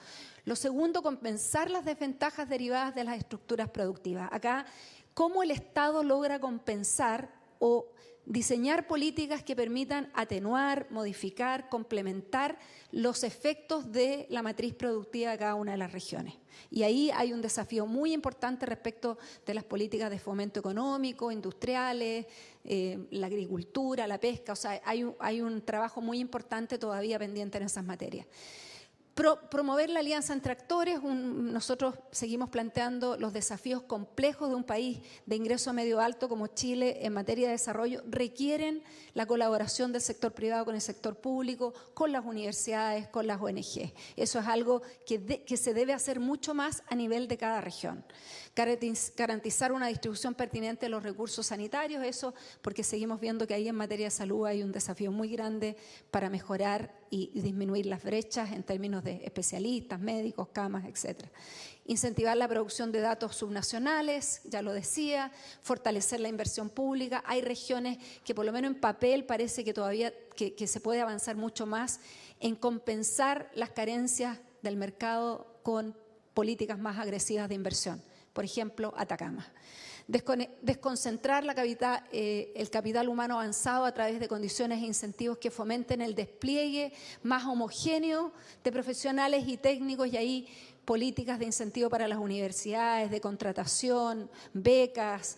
Lo segundo, compensar las desventajas derivadas de las estructuras productivas. Acá, ¿cómo el Estado logra compensar o diseñar políticas que permitan atenuar, modificar, complementar los efectos de la matriz productiva de cada una de las regiones. Y ahí hay un desafío muy importante respecto de las políticas de fomento económico, industriales, eh, la agricultura, la pesca, o sea, hay hay un trabajo muy importante todavía pendiente en esas materias promover la alianza entre actores, nosotros seguimos planteando los desafíos complejos de un país de ingreso medio alto como Chile en materia de desarrollo, requieren la colaboración del sector privado con el sector público, con las universidades, con las ONG. Eso es algo que, que se debe hacer mucho más a nivel de cada región garantizar una distribución pertinente de los recursos sanitarios, eso porque seguimos viendo que ahí en materia de salud hay un desafío muy grande para mejorar y disminuir las brechas en términos de especialistas, médicos, camas, etc. Incentivar la producción de datos subnacionales, ya lo decía, fortalecer la inversión pública. Hay regiones que por lo menos en papel parece que todavía que se puede avanzar mucho más en compensar las carencias del mercado con políticas más agresivas de inversión por ejemplo, Atacama. Desconcentrar la capital, eh, el capital humano avanzado a través de condiciones e incentivos que fomenten el despliegue más homogéneo de profesionales y técnicos y ahí políticas de incentivo para las universidades, de contratación, becas,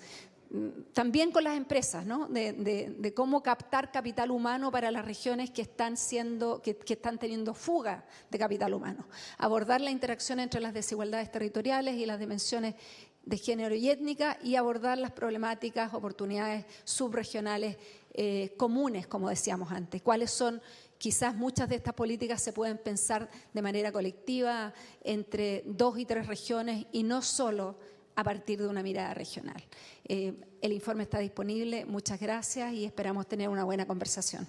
mm, también con las empresas, ¿no? de, cómo captar capital humano para las regiones que están, siendo, que, que, están teniendo fuga de capital humano. Abordar la interacción entre las desigualdades territoriales y las dimensiones de género y étnica y abordar las problemáticas, oportunidades subregionales eh, comunes, como decíamos antes. ¿Cuáles son? Quizás muchas de estas políticas se pueden pensar de manera colectiva entre dos y tres regiones y no solo a partir de una mirada regional. Eh, el informe está disponible. Muchas gracias y esperamos tener una buena conversación.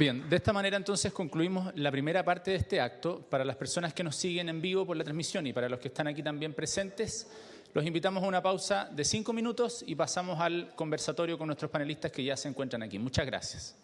Bien, de esta manera entonces concluimos la primera parte de este acto. Para las personas que nos siguen en vivo por la transmisión y para los que están aquí también presentes, los invitamos a una pausa de cinco minutos y pasamos al conversatorio con nuestros panelistas que ya se encuentran aquí. Muchas gracias.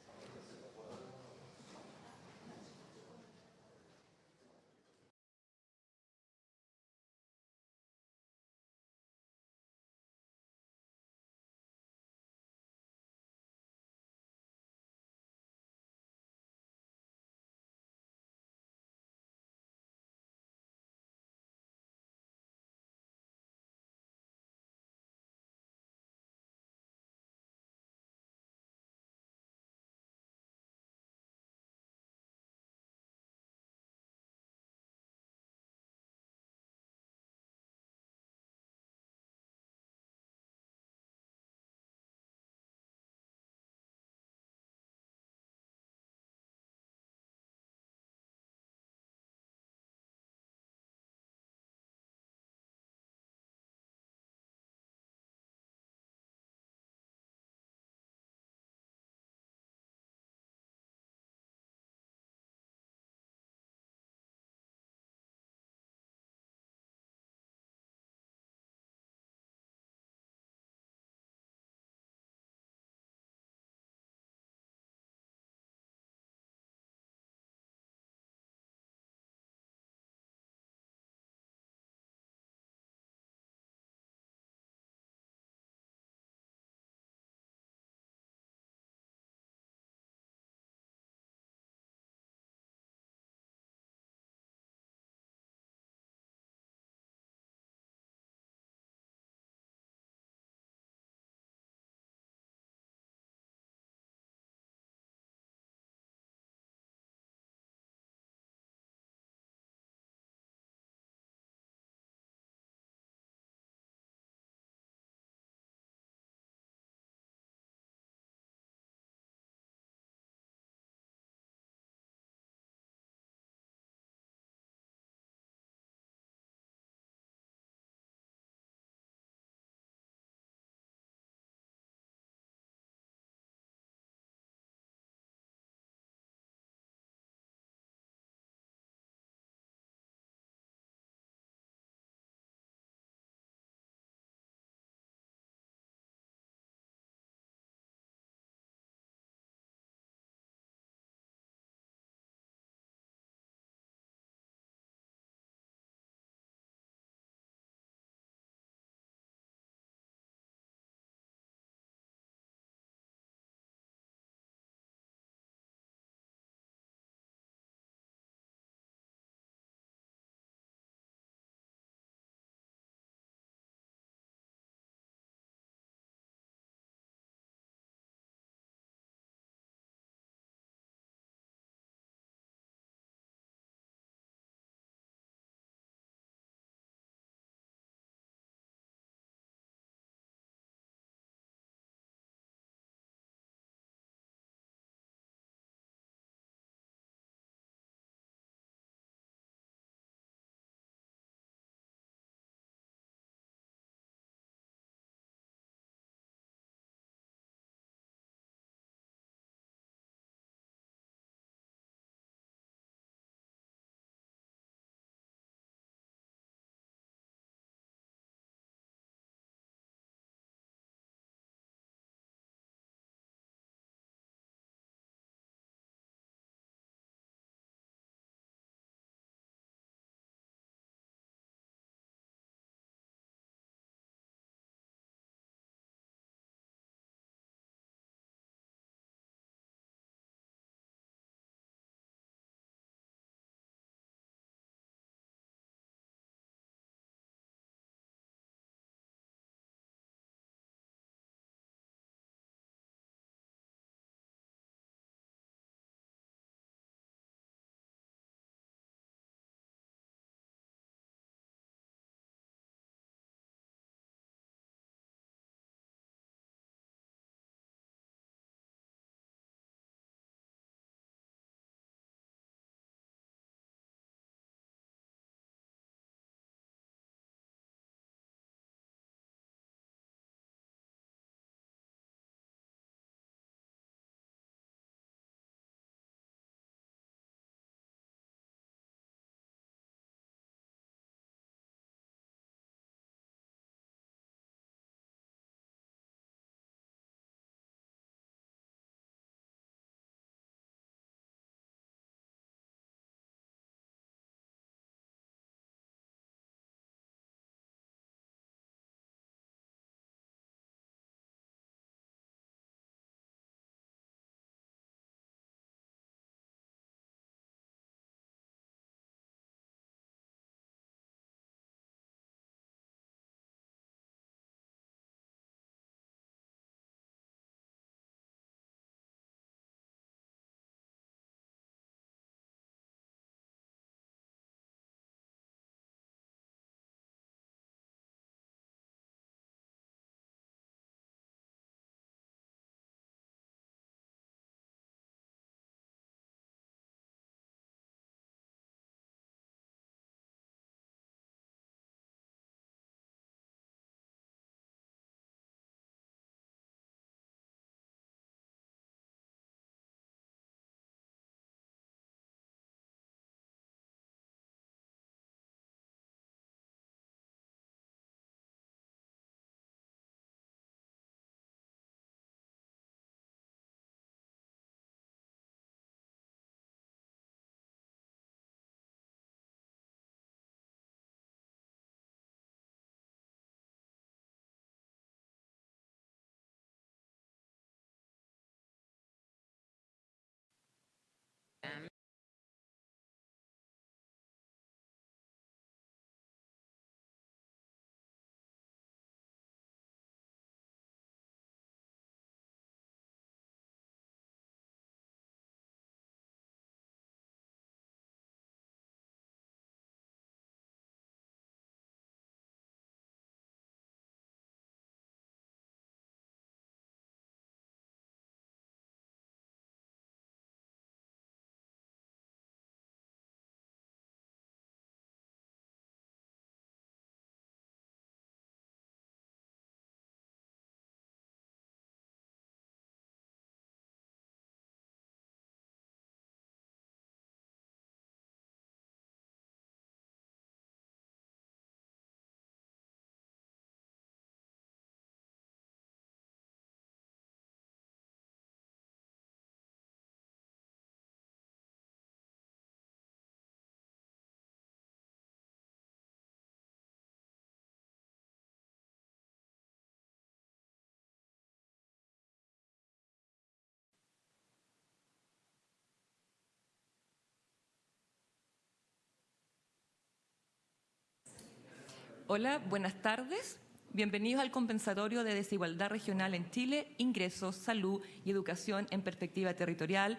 Hola, buenas tardes. Bienvenidos al compensatorio de desigualdad regional en Chile, ingresos, salud y educación en perspectiva territorial.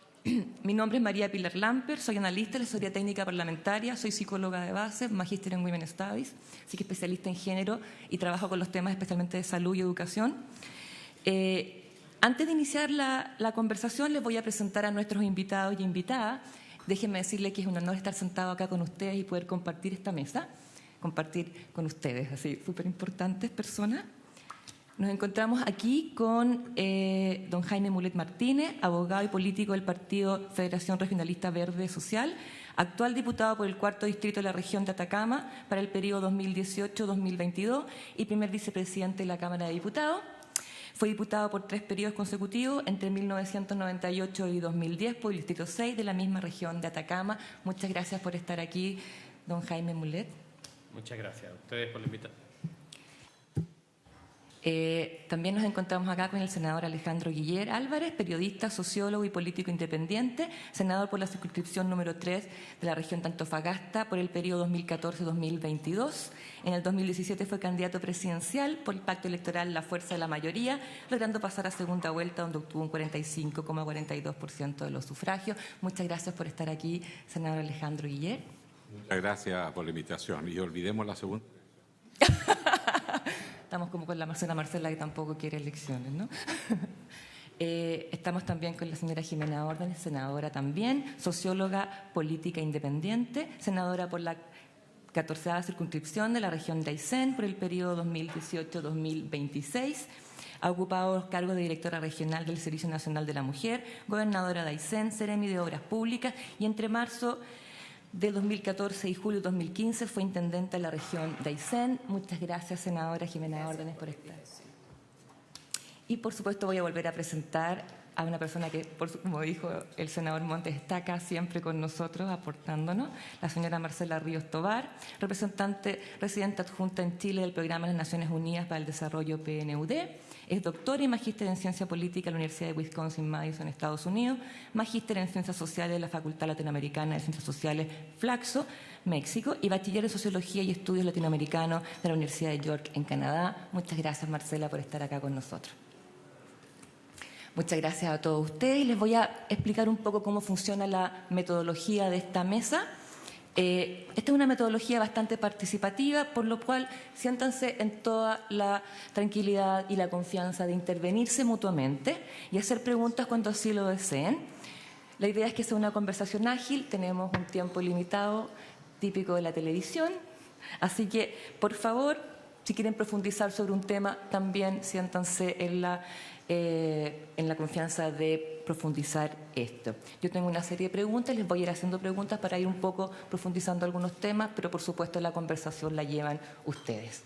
Mi nombre es María Pilar Lamper, soy analista de la historia técnica parlamentaria, soy psicóloga de base, magíster en Women Studies, así que especialista en género y trabajo con los temas especialmente de salud y educación. Eh, antes de iniciar la, la, conversación, les voy a presentar a nuestros invitados y invitadas. Déjenme decirles que es un honor estar sentado acá con ustedes y poder compartir esta mesa, compartir con ustedes, así, súper importantes personas. Nos encontramos aquí con eh, don Jaime Mulet Martínez, abogado y político del Partido Federación Regionalista Verde Social, actual diputado por el cuarto distrito de la región de Atacama para el periodo 2018-2022 y primer vicepresidente de la Cámara de Diputados. Fue diputado por tres periodos consecutivos entre 1998 y 2010 por el Distrito 6 de la misma región de Atacama. Muchas gracias por estar aquí, don Jaime Mulet. Muchas gracias a ustedes por la invitación. Eh, también nos encontramos acá con el senador Alejandro Guiller Álvarez, periodista, sociólogo y político independiente, senador por la circunscripción número 3 de la región de Antofagasta por el periodo 2014-2022. En el 2017 fue candidato presidencial por el pacto electoral La Fuerza de la Mayoría, logrando pasar a segunda vuelta donde obtuvo un 45,42% de los sufragios. Muchas gracias por estar aquí, senador Alejandro Guiller. Muchas gracias por la invitación y olvidemos la segunda. Estamos como con la Marcela Marcela que tampoco quiere elecciones, ¿no? eh, estamos también con la señora Jimena Órdenes, senadora también, socióloga política independiente, senadora por la 14 circunscripción de la región de Aysén por el periodo 2018-2026. Ha ocupado los cargos de directora regional del Servicio Nacional de la Mujer, gobernadora de Aysén, Ceremi de Obras Públicas y entre marzo de 2014 y julio de 2015 fue intendente de la región de Aysén. Muchas gracias, senadora Jimena Órdenes, por estar. Y por supuesto voy a volver a presentar a una persona que, como dijo el senador Montes, está acá siempre con nosotros aportándonos, la señora Marcela Ríos Tobar, representante residente adjunta en Chile del Programa de las Naciones Unidas para el Desarrollo PNUD. Es doctora y magíster en Ciencia Política en la Universidad de Wisconsin-Madison, Estados Unidos, magíster en Ciencias Sociales de la Facultad Latinoamericana de Ciencias Sociales, Flaxo, México, y bachiller en Sociología y Estudios Latinoamericanos de la Universidad de York, en Canadá. Muchas gracias, Marcela, por estar acá con nosotros. Muchas gracias a todos ustedes. Les voy a explicar un poco cómo funciona la metodología de esta mesa. Eh, esta es una metodología bastante participativa, por lo cual siéntanse en toda la tranquilidad y la confianza de intervenirse mutuamente y hacer preguntas cuando así lo deseen. La idea es que sea una conversación ágil, tenemos un tiempo limitado típico de la televisión, así que por favor, si quieren profundizar sobre un tema, también siéntanse en la eh, en la confianza de profundizar esto. Yo tengo una serie de preguntas, les voy a ir haciendo preguntas para ir un poco profundizando algunos temas, pero por supuesto la conversación la llevan ustedes.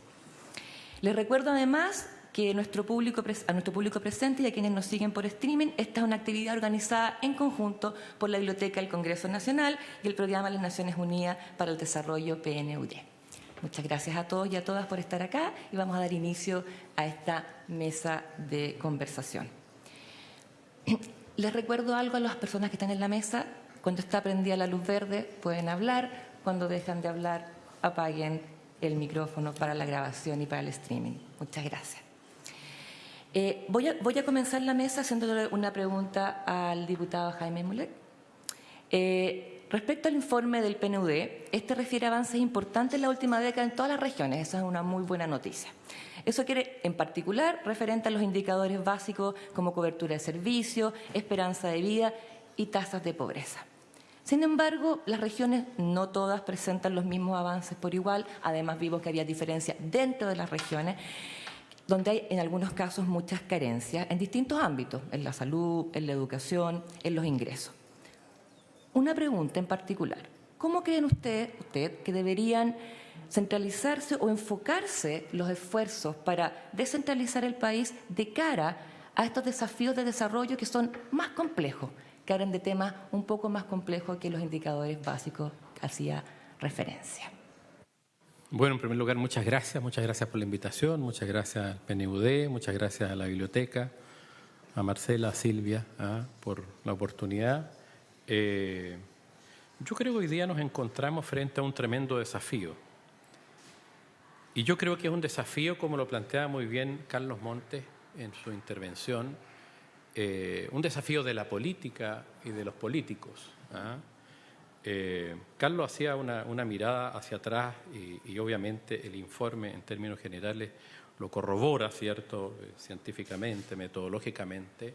Les recuerdo además que nuestro público, a nuestro público presente y a quienes nos siguen por streaming, esta es una actividad organizada en conjunto por la Biblioteca del Congreso Nacional y el Programa de las Naciones Unidas para el Desarrollo PNUD. Muchas gracias a todos y a todas por estar acá y vamos a dar inicio a esta mesa de conversación. Les recuerdo algo a las personas que están en la mesa. Cuando está prendida la luz verde pueden hablar. Cuando dejan de hablar apaguen el micrófono para la grabación y para el streaming. Muchas gracias. Eh, voy, a, comenzar la mesa haciéndole una pregunta al diputado Jaime Mulet. Eh, Respecto al informe del PNUD, este refiere avances importantes en la última década en todas las regiones. Esa es una muy buena noticia. Eso quiere, en particular, referente a los indicadores básicos como cobertura de servicios, esperanza de vida y tasas de pobreza. Sin embargo, las regiones no todas presentan los mismos avances por igual. Además, vimos que había diferencias dentro de las regiones donde hay en algunos casos muchas carencias en distintos ámbitos, en la salud, en la educación, en los ingresos. Una pregunta en particular. ¿Cómo creen ustedes usted, que deberían centralizarse o enfocarse los esfuerzos para descentralizar el país de cara a estos desafíos de desarrollo que son más complejos, que hablan de temas un poco más complejos que los indicadores básicos que hacía referencia? Bueno, en primer lugar, muchas gracias, muchas gracias por la invitación, muchas gracias al PNUD, muchas gracias a la biblioteca, a Marcela, a Silvia, por la oportunidad. Eh, yo creo que hoy día nos encontramos frente a un tremendo desafío. y yo creo que es un desafío, como lo plantea muy bien Carlos Montes en su intervención, eh, un desafío de la política y de los políticos. ¿ah? Eh, Carlos hacía una, mirada hacia atrás y, obviamente el informe en términos generales lo corrobora, ¿cierto?, eh, científicamente, metodológicamente,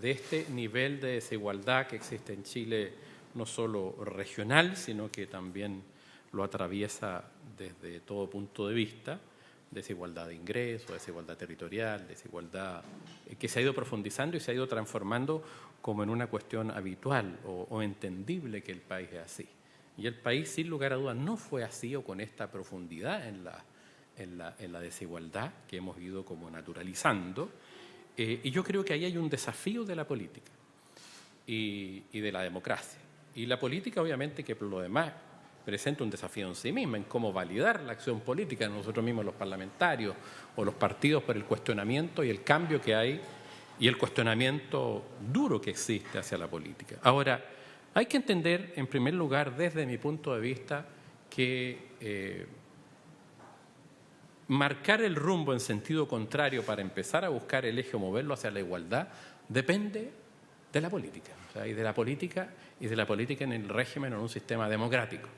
de este nivel de desigualdad que existe en Chile, no solo regional, sino que también lo atraviesa desde todo punto de vista, desigualdad de ingresos, desigualdad territorial, desigualdad eh, que se ha ido profundizando y se ha ido transformando como en una cuestión habitual o, entendible que el país es así. Y el país, sin lugar a dudas, no fue así o con esta profundidad en la, en la, desigualdad que hemos ido como naturalizando. Eh, y yo creo que ahí hay un desafío de la política y, de la democracia. Y la política, obviamente, que por lo demás presenta un desafío en sí misma, en cómo validar la acción política de nosotros mismos, los parlamentarios o los partidos, por el cuestionamiento y el cambio que hay y el cuestionamiento duro que existe hacia la política. Ahora, hay que entender, en primer lugar, desde mi punto de vista, que eh, marcar el rumbo en sentido contrario para empezar a buscar el eje o moverlo hacia la igualdad depende de la política, y de la política y de la política en el régimen o en un sistema democrático.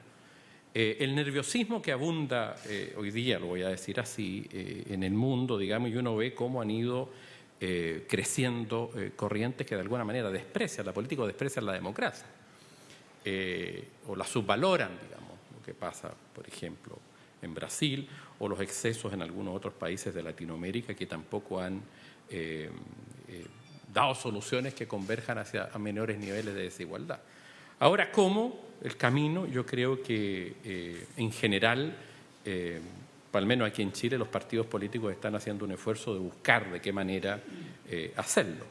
Eh, el nerviosismo que abunda eh, hoy día, lo voy a decir así, eh, en el mundo, digamos, y uno ve cómo han ido creciendo corrientes que de alguna manera desprecian la política o desprecian la democracia, o la subvaloran, digamos, lo que pasa, por ejemplo, en Brasil, o los excesos en algunos otros países de Latinoamérica que tampoco han dado soluciones que converjan hacia menores niveles de desigualdad. Ahora, ¿cómo? El camino, yo creo que eh, en general, eh, al menos aquí en Chile, los partidos políticos están haciendo un esfuerzo de buscar de qué manera eh, hacerlo.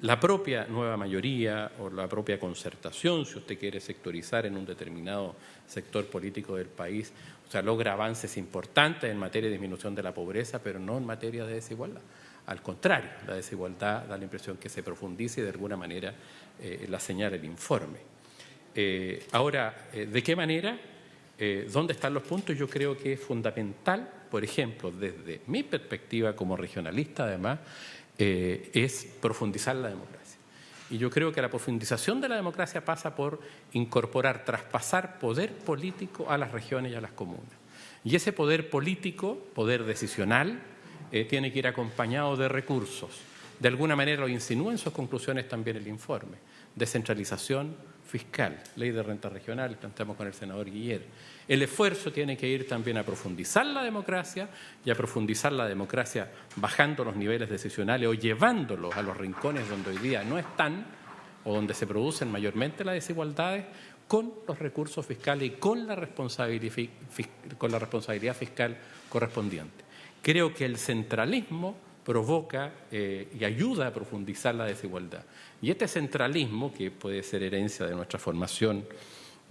la propia nueva mayoría o la propia concertación, si usted quiere sectorizar en un determinado sector político del país, sea, logra avances importantes en materia de disminución de la pobreza, pero no en materia de desigualdad. Al contrario, la desigualdad da la impresión que se profundice y de alguna manera eh, la señala el informe. Eh, ahora, eh, ¿de qué manera? ¿Dónde están los puntos? Yo creo que es fundamental, por ejemplo, desde mi perspectiva como regionalista, además, es profundizar la democracia. Y yo creo que la profundización de la democracia pasa por incorporar, traspasar poder político a las regiones y a las comunas. Y ese poder político, poder decisional, tiene que ir acompañado de recursos. De alguna manera lo insinúa en sus conclusiones también el informe descentralización fiscal, ley de renta regional, estamos con el senador Guiller. El esfuerzo tiene que ir también a profundizar la democracia y a profundizar la democracia bajando los niveles decisionales o llevándolos a los rincones donde hoy día no están o donde se producen mayormente las desigualdades con los recursos fiscales y con la con la responsabilidad fiscal correspondiente. Creo que el centralismo provoca eh, y ayuda a profundizar la desigualdad. Y este centralismo, que puede ser herencia de nuestra formación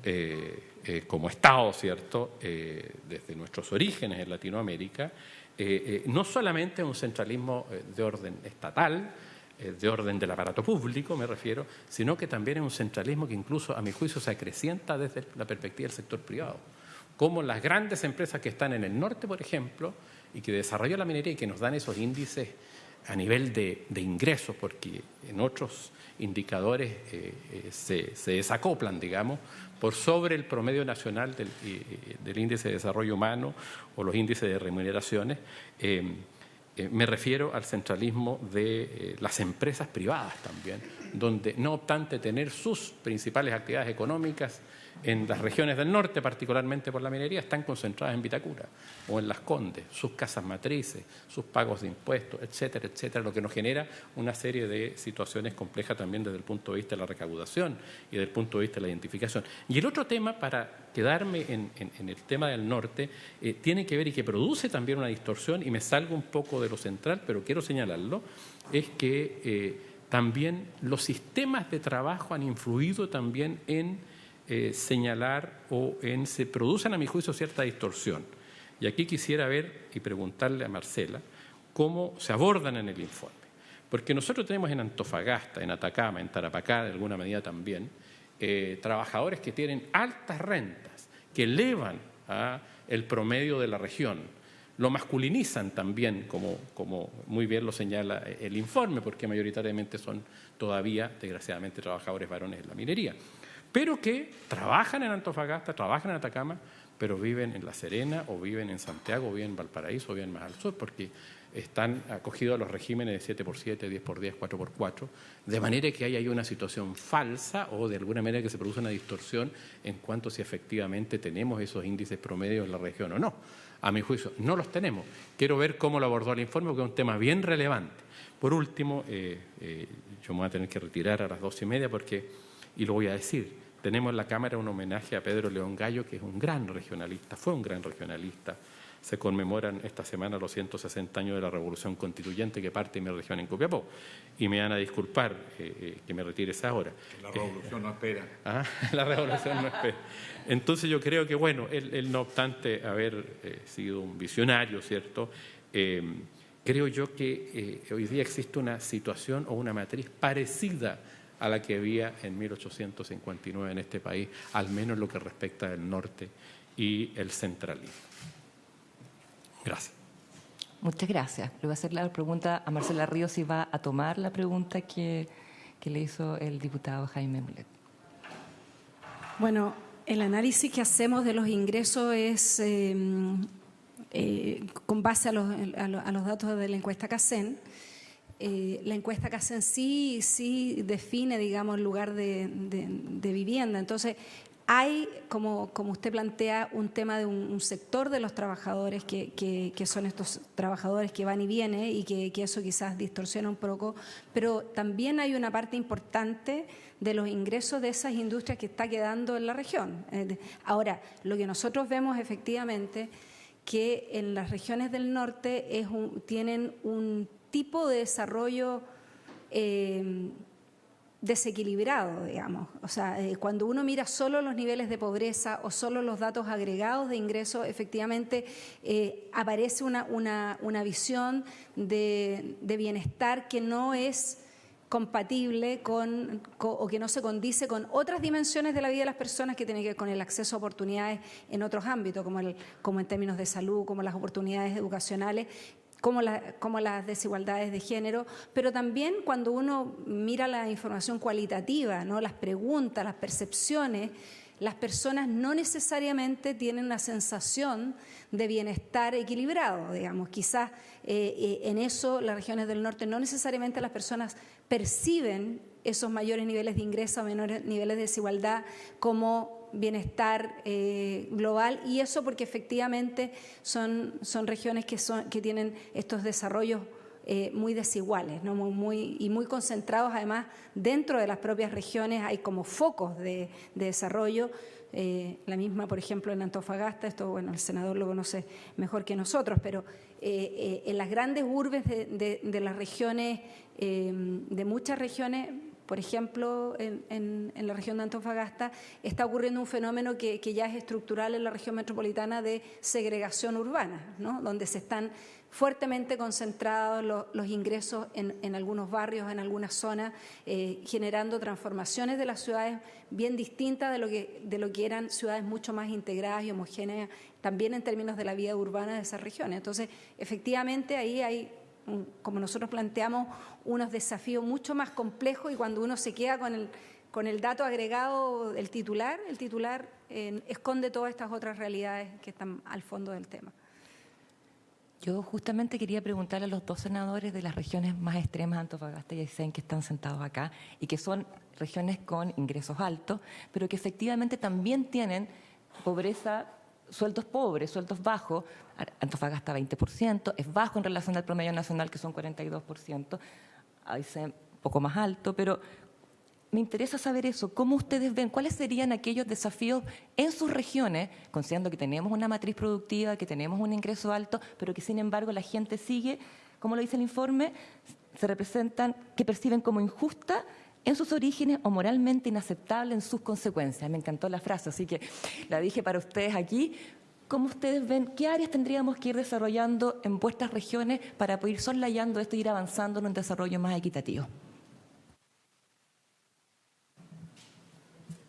eh, eh, como Estado, ¿cierto?, desde nuestros orígenes en Latinoamérica, no solamente es un centralismo de orden estatal, de orden del aparato público, me refiero, sino que también es un centralismo que incluso, a mi juicio, se acrecienta desde la perspectiva del sector privado. Como las grandes empresas que están en el norte, por ejemplo, y que desarrolla la minería y que nos dan esos índices a nivel de, ingresos, porque en otros indicadores eh, eh, se, desacoplan, digamos, por sobre el promedio nacional del, eh, del, índice de desarrollo humano o los índices de remuneraciones. me refiero al centralismo de las empresas privadas también, donde no obstante tener sus principales actividades económicas en las regiones del norte, particularmente por la minería, están concentradas en Vitacura o en Las Condes, sus casas matrices, sus pagos de impuestos, etcétera, etcétera, lo que nos genera una serie de situaciones complejas también desde el punto de vista de la recaudación y desde el punto de vista de la identificación. Y el otro tema, para quedarme en, el tema del norte, eh, tiene que ver y que produce también una distorsión, y me salgo un poco de lo central, pero quiero señalarlo, es que eh, también los sistemas de trabajo han influido también en eh, señalar o en se producen a mi juicio cierta distorsión. Y aquí quisiera ver y preguntarle a Marcela cómo se abordan en el informe. Porque nosotros tenemos en Antofagasta, en Atacama, en Tarapacá, de alguna medida también, eh, trabajadores que tienen altas rentas, que elevan a el promedio de la región. Lo masculinizan también, como, como muy bien lo señala el informe, porque mayoritariamente son todavía, desgraciadamente, trabajadores varones en la minería, pero que trabajan en Antofagasta, trabajan en Atacama, pero viven en La Serena o viven en Santiago o viven en Valparaíso o viven más al sur, porque están acogidos a los regímenes de 7x7, 10x10, 4x4, de manera que ahí una situación falsa o de alguna manera que se produce una distorsión en cuanto a si efectivamente tenemos esos índices promedios en la región o no. A mi juicio, no los tenemos. Quiero ver cómo lo abordó el informe, porque es un tema bien relevante. Por último, eh, eh, yo me voy a tener que retirar a las dos y media porque, y lo voy a decir, tenemos en la Cámara un homenaje a Pedro León Gallo, que es un gran regionalista, fue un gran regionalista, se conmemoran esta semana los 160 años de la Revolución Constituyente que parte de mi región en Copiapó. Y me van a disculpar eh, eh, que me retire esa hora. La revolución no espera. Ah, la revolución no espera. Entonces yo creo que, bueno, él, no obstante haber eh, sido un visionario, ¿cierto? creo yo que hoy día existe una situación o una matriz parecida a la que había en 1859 en este país, al menos lo que respecta al norte y el centralismo. Gracias. Muchas gracias. Le voy a hacer la pregunta a Marcela Ríos si va a tomar la pregunta que, le hizo el diputado Jaime Mulet. Bueno, el análisis que hacemos de los ingresos es em, eh, con base a los, datos de la encuesta CACEN. Eh, la encuesta CACEN sí, sí define, digamos, el lugar de, vivienda. Entonces, hay, como, como usted plantea, un tema de un, sector de los trabajadores que, que, son estos trabajadores que van y vienen y que, que, eso quizás distorsiona un poco, pero también hay una parte importante de los ingresos de esas industrias que está quedando en la región. Eh, ahora, lo que nosotros vemos efectivamente que en las regiones del norte es tienen un tipo de desarrollo eh, desequilibrado, digamos. O sea, eh, cuando uno mira solo los niveles de pobreza o solo los datos agregados de ingresos, efectivamente eh, aparece una, una, visión de, bienestar que no es compatible con, o que no se condice con otras dimensiones de la vida de las personas que tienen que ver con el acceso a oportunidades en otros ámbitos, como, el, como en términos de salud, como las oportunidades educacionales, como, las desigualdades de género, pero también cuando uno mira la información cualitativa, ¿no? las preguntas, las percepciones, las personas no necesariamente tienen una sensación de bienestar equilibrado, digamos. Quizás eh, eh, en eso las regiones del norte no necesariamente las personas perciben esos mayores niveles de ingreso, menores niveles de desigualdad como bienestar eh, global y eso porque efectivamente son, son regiones que, son, que tienen estos desarrollos eh, muy desiguales ¿no? muy, y muy concentrados además dentro de las propias regiones hay como focos de, desarrollo eh, la misma, por ejemplo, en Antofagasta, esto, bueno, el senador lo conoce mejor que nosotros, pero en las grandes urbes de, de las regiones, de muchas regiones, por ejemplo, en, la región de Antofagasta está ocurriendo un fenómeno que, ya es estructural en la región metropolitana de segregación urbana, donde se están fuertemente concentrados los, ingresos en, algunos barrios, en algunas zonas, eh, generando transformaciones de las ciudades bien distintas de lo, que, de lo que eran ciudades mucho más integradas y homogéneas, también en términos de la vida urbana de esas regiones. Entonces, efectivamente, ahí hay como nosotros planteamos, unos desafíos mucho más complejos y cuando uno se queda con el, con el dato agregado del titular, el titular eh, esconde todas estas otras realidades que están al fondo del tema. Yo justamente quería preguntarle a los dos senadores de las regiones más extremas, Antofagasta y Aysén, que están sentados acá, y que son regiones con ingresos altos, pero que efectivamente también tienen pobreza sueldos pobres, sueldos bajos, Antofagasta 20%, es bajo en relación al promedio nacional que son 42%, ahí se un poco más alto, pero me interesa saber eso, cómo ustedes ven, cuáles serían aquellos desafíos en sus regiones, considerando que tenemos una matriz productiva, que tenemos un ingreso alto, pero que sin embargo la gente sigue, como lo dice el informe, se representan, que perciben como injusta en sus orígenes o moralmente inaceptable en sus consecuencias. Me encantó la frase, así que la dije para ustedes aquí. ¿Cómo ustedes ven qué áreas tendríamos que ir desarrollando en vuestras regiones para poder ir soslayando esto e ir avanzando en un desarrollo más equitativo?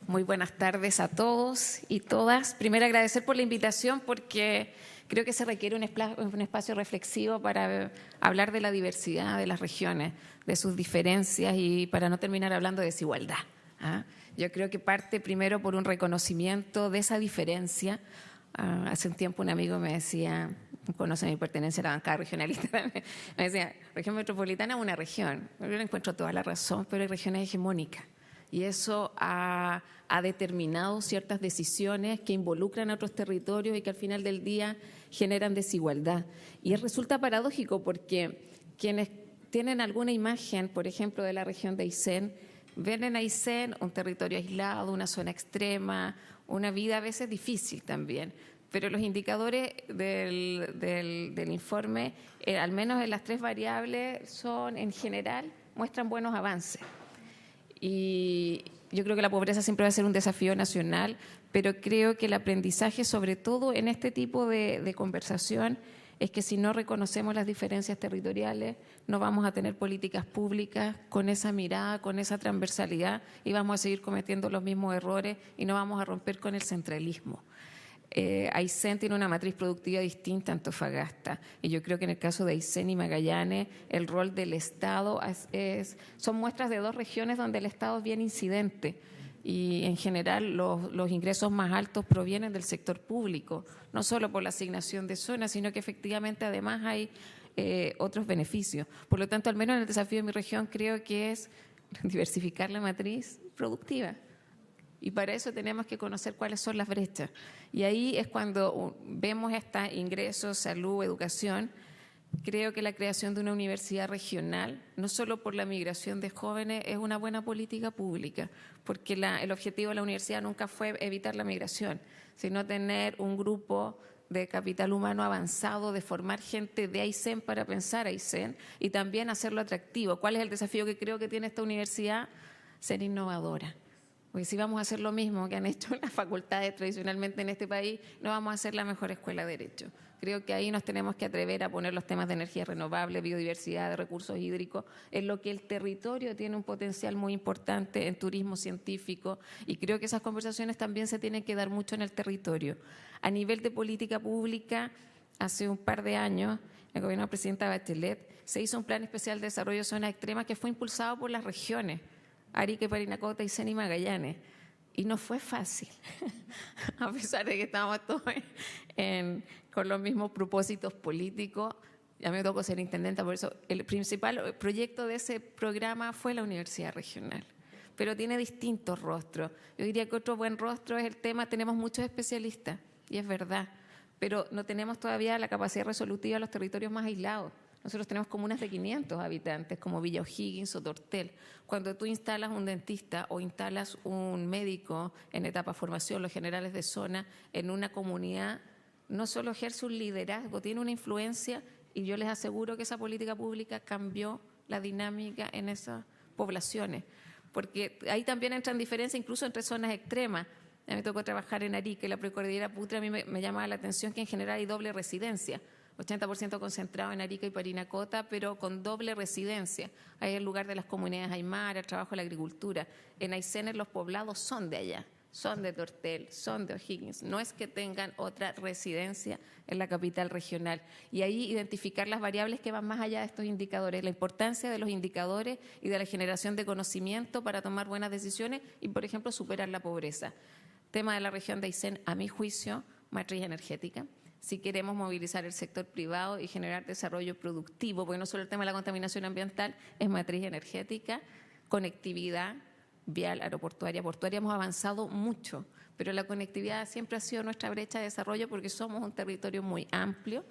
Muy buenas tardes a todos y todas. Primero agradecer por la invitación porque creo que se requiere un, espacio reflexivo para hablar de la diversidad de las regiones, de sus diferencias y para no terminar hablando de desigualdad. ¿ah? Yo creo que parte primero por un reconocimiento de esa diferencia. Ah, hace un tiempo un amigo me decía, conoce mi pertenencia a la bancada regionalista, me decía, región metropolitana es una región. Yo le encuentro toda la razón, pero hay regiones hegemónicas y eso ha, determinado ciertas decisiones que involucran a otros territorios y que al final del día generan desigualdad. Y resulta paradójico porque quienes tienen alguna imagen, por ejemplo, de la región de Aysén, ven en Aysén un territorio aislado, una zona extrema, una vida a veces difícil también. Pero los indicadores del, informe, eh, al menos en las tres variables, son en general, muestran buenos avances. Y yo creo que la pobreza siempre va a ser un desafío nacional, pero creo que el aprendizaje, sobre todo en este tipo de, conversación, es que si no reconocemos las diferencias territoriales, no vamos a tener políticas públicas con esa mirada, con esa transversalidad y vamos a seguir cometiendo los mismos errores y no vamos a romper con el centralismo eh, tiene una matriz productiva distinta a Antofagasta. Y yo creo que en el caso de Aysén y Magallanes, el rol del Estado es, son muestras de dos regiones donde el Estado es bien incidente. Y en general los, ingresos más altos provienen del sector público, no solo por la asignación de zonas, sino que efectivamente además hay eh, otros beneficios. Por lo tanto, al menos en el desafío de mi región, creo que es diversificar la matriz productiva. Y para eso tenemos que conocer cuáles son las brechas. Y ahí es cuando vemos estos ingresos, salud, educación. Creo que la creación de una universidad regional, no solo por la migración de jóvenes, es una buena política pública, porque el objetivo de la universidad nunca fue evitar la migración, sino tener un grupo de capital humano avanzado, de formar gente de Aysén para pensar Aysén y también hacerlo atractivo. ¿Cuál es el desafío que creo que tiene esta universidad? Ser innovadora. Porque si vamos a hacer lo mismo que han hecho las facultades tradicionalmente en este país, no vamos a ser la mejor escuela de Derecho. Creo que ahí nos tenemos que atrever a poner los temas de energía renovable, biodiversidad, de recursos hídricos, en lo que el territorio tiene un potencial muy importante en turismo científico y creo que esas conversaciones también se tienen que dar mucho en el territorio. A nivel de política pública, hace un par de años, el gobierno de la presidenta Bachelet se hizo un plan especial de desarrollo de zonas extremas que fue impulsado por las regiones Arique, Parinacota y Seni Magallanes. Y no fue fácil, a pesar de que estábamos todos con los mismos propósitos políticos. Ya me tocó ser intendenta, por eso el principal proyecto de ese programa fue la Universidad Regional. Pero tiene distintos rostros. Yo diría que otro buen rostro es el tema, tenemos muchos especialistas, y es verdad, pero no tenemos todavía la capacidad resolutiva de los territorios más aislados. Nosotros tenemos comunas de 500 habitantes, como Villa O'Higgins o Tortel. Cuando tú instalas un dentista o instalas un médico en etapa formación, los generales de zona, en una comunidad, no solo ejerce un liderazgo, tiene una influencia y yo les aseguro que esa política pública cambió la dinámica en esas poblaciones. Porque ahí también entran diferencias incluso entre zonas extremas. A mí me tocó trabajar en Arique, la precordillera Putre, a mí me, me llamaba la atención que en general hay doble residencia. 80% concentrado en Arica y Parinacota, pero con doble residencia. Ahí el lugar de las comunidades aymara, el trabajo de la agricultura. En Aysén los poblados son de allá, son de Tortel, son de O'Higgins. No es que tengan otra residencia en la capital regional. Y ahí identificar las variables que van más allá de estos indicadores, la importancia de los indicadores y de la generación de conocimiento para tomar buenas decisiones y, por ejemplo, superar la pobreza. Tema de la región de Aysén, a mi juicio, matriz energética si queremos movilizar el sector privado y generar desarrollo productivo, porque no solo el tema de la contaminación ambiental es matriz energética, conectividad vial, aeroportuaria, portuaria, hemos avanzado mucho, pero la conectividad siempre ha sido nuestra brecha de desarrollo porque somos un territorio muy amplio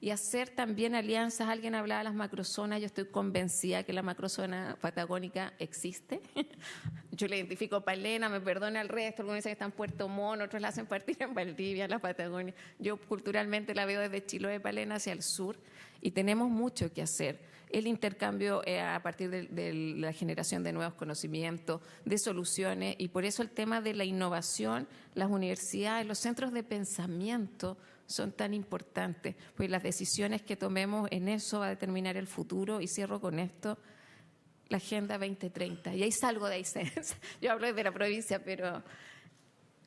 y hacer también alianzas. Alguien hablaba de las macrozonas, yo estoy convencida que la macrozona patagónica existe. yo le identifico Palena, me perdona el resto, algunos dicen que está en Puerto Montt, otros la hacen partir en Valdivia, la Patagonia. Yo culturalmente la veo desde Chiloé, Palena hacia el sur y tenemos mucho que hacer. El intercambio eh, a partir de, la generación de nuevos conocimientos, de soluciones y por eso el tema de la innovación, las universidades, los centros de pensamiento son tan importantes, pues las decisiones que tomemos en eso va a determinar el futuro. Y cierro con esto, la Agenda 2030. Y ahí salgo de ahí. Yo hablo de la provincia, pero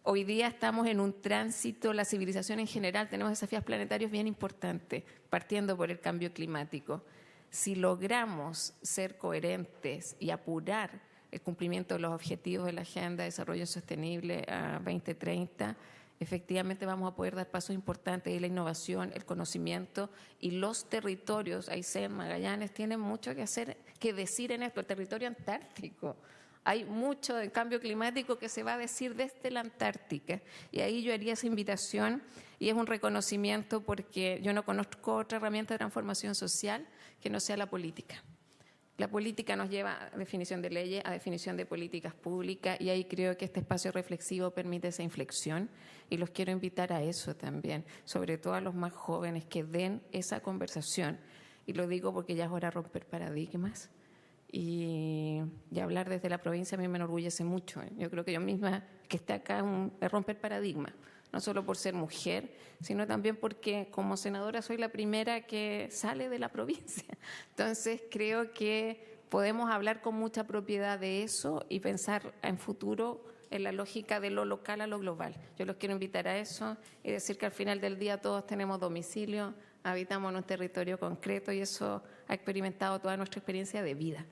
hoy día estamos en un tránsito, la civilización en general, tenemos desafíos planetarios bien importantes, partiendo por el cambio climático. Si logramos ser coherentes y apurar el cumplimiento de los objetivos de la Agenda de Desarrollo Sostenible a 2030, efectivamente vamos a poder dar pasos importantes y la innovación, el conocimiento y los territorios, Aysén, Magallanes, tienen mucho que hacer, que decir en esto, el territorio antártico. Hay mucho de cambio climático que se va a decir desde la Antártica. Y ahí yo haría esa invitación y es un reconocimiento porque yo no conozco otra herramienta de transformación social que no sea la política. La política nos lleva a definición de leyes, a definición de políticas públicas y ahí creo que este espacio reflexivo permite esa inflexión y los quiero invitar a eso también, sobre todo a los más jóvenes que den esa conversación. Y lo digo porque ya es hora de romper paradigmas y, hablar desde la provincia a mí me enorgullece mucho. ¿eh? Yo creo que yo misma que esté acá es romper paradigmas no solo por ser mujer, sino también porque como senadora soy la primera que sale de la provincia. Entonces creo que podemos hablar con mucha propiedad de eso y pensar en futuro en la lógica de lo local a lo global. Yo los quiero invitar a eso y decir que al final del día todos tenemos domicilio, habitamos en un territorio concreto y eso ha experimentado toda nuestra experiencia de vida.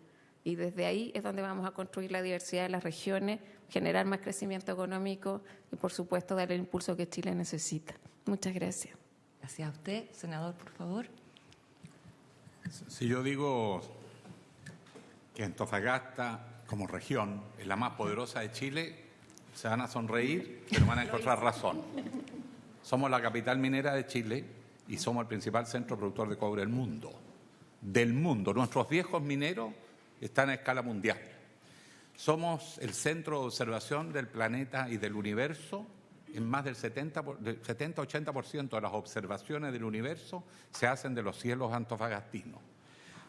Y desde ahí es donde vamos a construir la diversidad de las regiones, generar más crecimiento económico y, por supuesto, dar el impulso que Chile necesita. Muchas gracias. Gracias a usted. Senador, por favor. Si yo digo que Antofagasta, como región, es la más poderosa de Chile, se van a sonreír, pero van a encontrar razón. Somos la capital minera de Chile y somos el principal centro productor de cobre del mundo. Del mundo. Nuestros viejos mineros están a escala mundial. Somos el centro de observación del planeta y del universo. En más del 70-80% de las observaciones del universo se hacen de los cielos antofagastinos.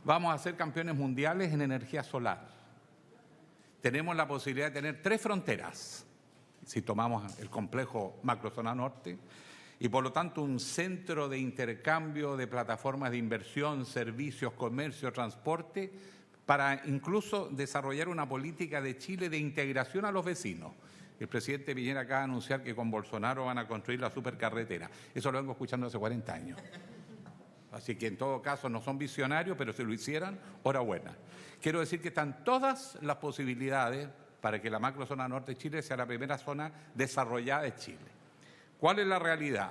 Vamos a ser campeones mundiales en energía solar. Tenemos la posibilidad de tener tres fronteras, si tomamos el complejo macrozona norte, y por lo tanto un centro de intercambio de plataformas de inversión, servicios, comercio, transporte para incluso desarrollar una política de Chile de integración a los vecinos. El presidente Piñera acaba de anunciar que con Bolsonaro van a construir la supercarretera. Eso lo vengo escuchando hace 40 años. Así que en todo caso no son visionarios, pero si lo hicieran, hora. Quiero decir que están todas las posibilidades para que la macrozona norte de Chile sea la primera zona desarrollada de Chile. ¿Cuál es la realidad?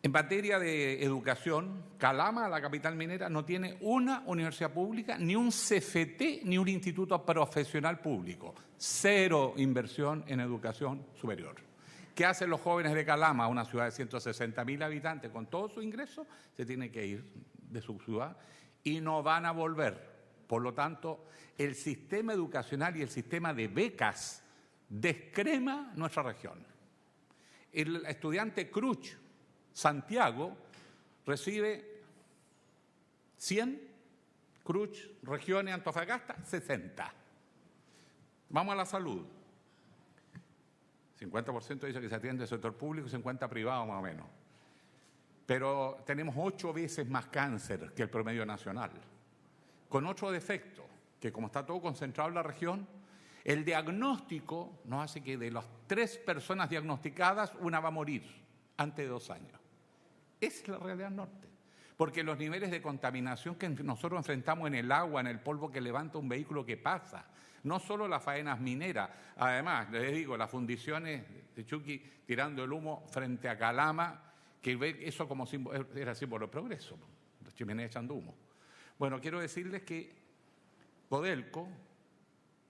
En materia de educación, Calama, la capital minera, no tiene una universidad pública, ni un CFT, ni un instituto profesional público. Cero inversión en educación superior. ¿Qué hacen los jóvenes de Calama, una ciudad de 160 mil habitantes, con todo su ingreso? Se tienen que ir de su ciudad y no van a volver. Por lo tanto, el sistema educacional y el sistema de becas descrema nuestra región. El estudiante Cruch, Santiago recibe 100, Cruz, regiones, Antofagasta, 60. Vamos a la salud. 50% dice que se atiende el sector público y 50% privado más o menos. Pero tenemos ocho veces más cáncer que el promedio nacional. Con otro defecto, que como está todo concentrado en la región, el diagnóstico nos hace que de las tres personas diagnosticadas, una va a morir antes de dos años. Esa es la realidad norte. Porque los niveles de contaminación que nosotros enfrentamos en el agua, en el polvo que levanta un vehículo que pasa, no solo las faenas mineras, además, les digo, las fundiciones de Chucky tirando el humo frente a Calama, que ve eso como símbolo, era símbolo de progreso, los chimeneas echando humo. Bueno, quiero decirles que Codelco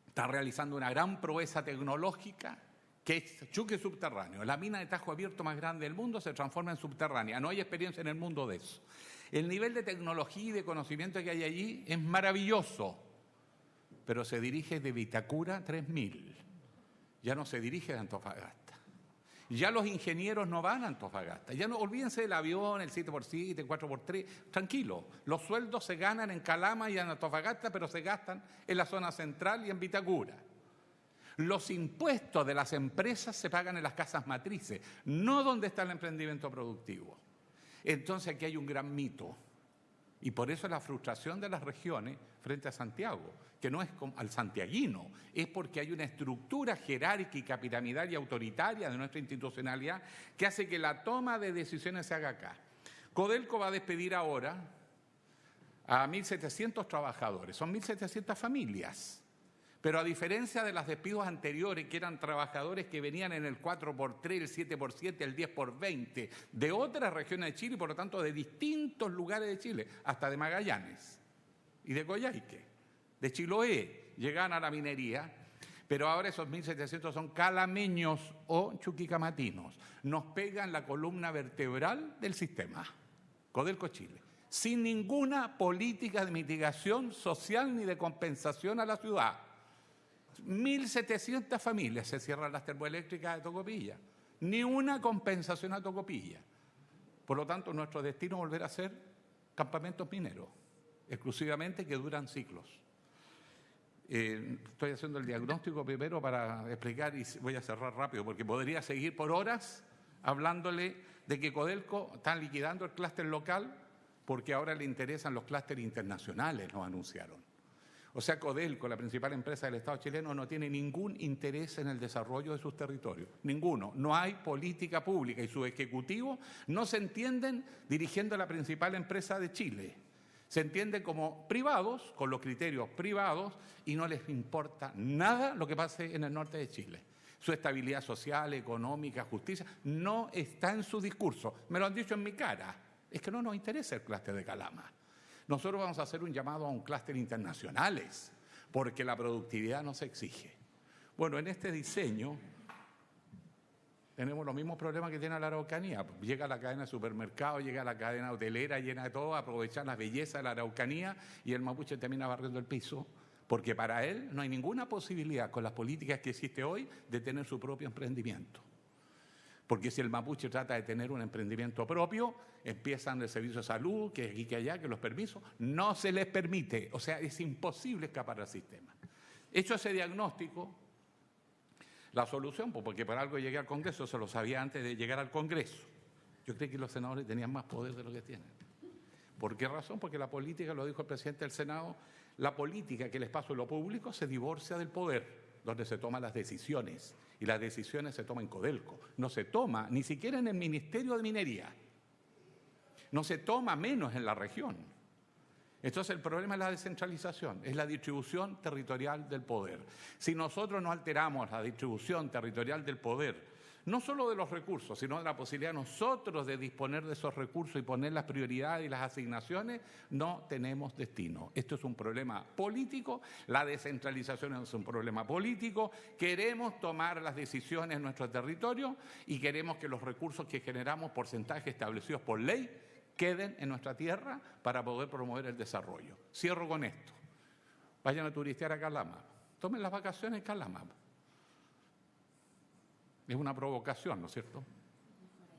está realizando una gran proeza tecnológica que es chuque subterráneo. La mina de tajo abierto más grande del mundo se transforma en subterránea. No hay experiencia en el mundo de eso. El nivel de tecnología y de conocimiento que hay allí es maravilloso, pero se dirige de Vitacura 3000. Ya no se dirige de Antofagasta. Ya los ingenieros no van a Antofagasta. Ya no olvídense del avión, el 7x7, el 4x3. Tranquilo, los sueldos se ganan en Calama y en Antofagasta, pero se gastan en la zona central y en Vitacura. Los impuestos de las empresas se pagan en las casas matrices, no donde está el emprendimiento productivo. Entonces aquí hay un gran mito. Y por eso la frustración de las regiones frente a Santiago, que no es al santiaguino, es porque hay una estructura jerárquica, piramidal y autoritaria de nuestra institucionalidad que hace que la toma de decisiones se haga acá. Codelco va a despedir ahora a 1.700 trabajadores, son 1.700 familias. Pero a diferencia de los despidos anteriores, que eran trabajadores que venían en el 4x3, el 7x7, el 10x20, de otras regiones de Chile y por lo tanto de distintos lugares de Chile, hasta de Magallanes y de Coyhaique, de Chiloé, llegan a la minería, pero ahora esos 1.700 son calameños o chuquicamatinos. Nos pegan la columna vertebral del sistema, Codelco Chile, sin ninguna política de mitigación social ni de compensación a la ciudad 1.700 familias se cierran las termoeléctricas de Tocopilla. Ni una compensación a Tocopilla. Por lo tanto, nuestro destino es volver a ser campamentos mineros, exclusivamente que duran ciclos. Eh, estoy haciendo el diagnóstico primero para explicar y voy a cerrar rápido porque podría seguir por horas hablándole de que Codelco está liquidando el clúster local porque ahora le interesan los clústeres internacionales, nos anunciaron. O sea, Codelco, la principal empresa del Estado chileno, no tiene ningún interés en el desarrollo de sus territorios. Ninguno. No hay política pública y sus ejecutivos no se entienden dirigiendo la principal empresa de Chile. Se entienden como privados, con los criterios privados, y no les importa nada lo que pase en el norte de Chile. Su estabilidad social, económica, justicia, no está en su discurso. Me lo han dicho en mi cara. Es que no nos interesa el clúster de Calama. Nosotros vamos a hacer un llamado a un clúster internacionales, porque la productividad nos exige. Bueno, en este diseño tenemos los mismos problemas que tiene la Araucanía. Llega la cadena de supermercados, llega la cadena hotelera, llena de todo, aprovechar la belleza de la Araucanía y el mapuche termina barriendo el piso, porque para él no hay ninguna posibilidad con las políticas que existe hoy de tener su propio emprendimiento. Porque si el mapuche trata de tener un emprendimiento propio, empiezan el servicio de salud, que aquí, que allá, que los permisos, no se les permite. O sea, es imposible escapar al sistema. Hecho ese diagnóstico, la solución, pues, porque por algo llegué al Congreso, se lo sabía antes de llegar al Congreso. Yo creo que los senadores tenían más poder de lo que tienen. ¿Por qué razón? Porque la política, lo dijo el presidente del Senado, la política, que el espacio de lo público, se divorcia del poder donde se toman las decisiones. Y las decisiones se toman en Codelco. No se toma ni siquiera en el Ministerio de Minería. No se toma menos en la región. Entonces el problema es la descentralización, es la distribución territorial del poder. Si nosotros no alteramos la distribución territorial del poder, no solo de los recursos, sino de la posibilidad nosotros de disponer de esos recursos y poner las prioridades y las asignaciones, no tenemos destino. Esto es un problema político, la descentralización es un problema político, queremos tomar las decisiones en nuestro territorio y queremos que los recursos que generamos, porcentajes establecidos por ley, queden en nuestra tierra para poder promover el desarrollo. Cierro con esto. Vayan a turistear a Calama. Tomen las vacaciones en Calama. Es una provocación, ¿no es cierto?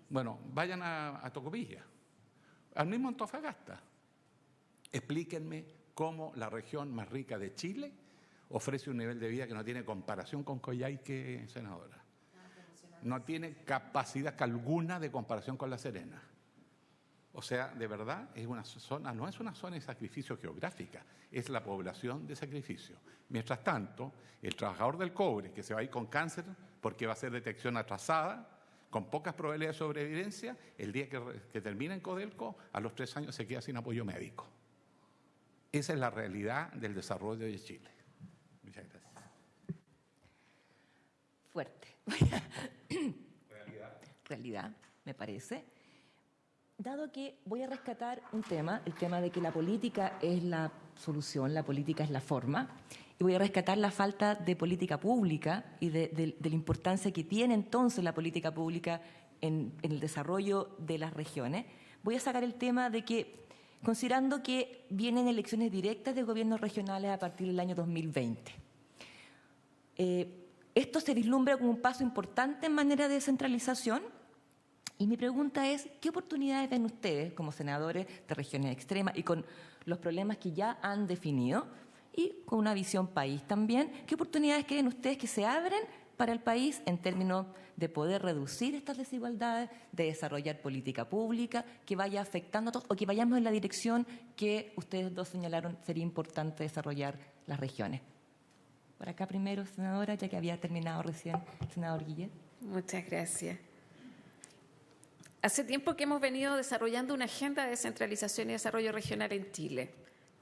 Bueno, vayan a, Tocopilla, al mismo Antofagasta. Explíquenme cómo la región más rica de Chile ofrece un nivel de vida que no tiene comparación con Coyhaique, senadora. No tiene capacidad alguna de comparación con La Serena. O sea, de verdad, es una zona, no es una zona de sacrificio geográfica, es la población de sacrificio. Mientras tanto, el trabajador del cobre que se va a ir con cáncer porque va a ser detección atrasada, con pocas probabilidades de sobrevivencia, el día que, que termina en Codelco, a los tres años se queda sin apoyo médico. Esa es la realidad del desarrollo de Chile. Muchas gracias. Fuerte. realidad. Realidad, me parece. Dado que voy a rescatar un tema, el tema de que la política es la solución, la política es la forma, y voy a rescatar la falta de política pública y de, la importancia que tiene entonces la política pública en, el desarrollo de las regiones. Voy a sacar el tema de que, considerando que vienen elecciones directas de gobiernos regionales a partir del año 2020, eh, esto se vislumbra como un paso importante en manera de descentralización y mi pregunta es, ¿qué oportunidades ven ustedes como senadores de regiones extremas y con los problemas que ya han definido y con una visión país también? ¿Qué oportunidades creen ustedes que se abren para el país en términos de poder reducir estas desigualdades, de desarrollar política pública que vaya afectando a todos o que vayamos en la dirección que ustedes dos señalaron sería importante desarrollar las regiones. Por acá primero, senadora, ya que había terminado recién senador Guillet. Muchas gracias. Hace tiempo que hemos venido desarrollando una agenda de descentralización y desarrollo regional en Chile.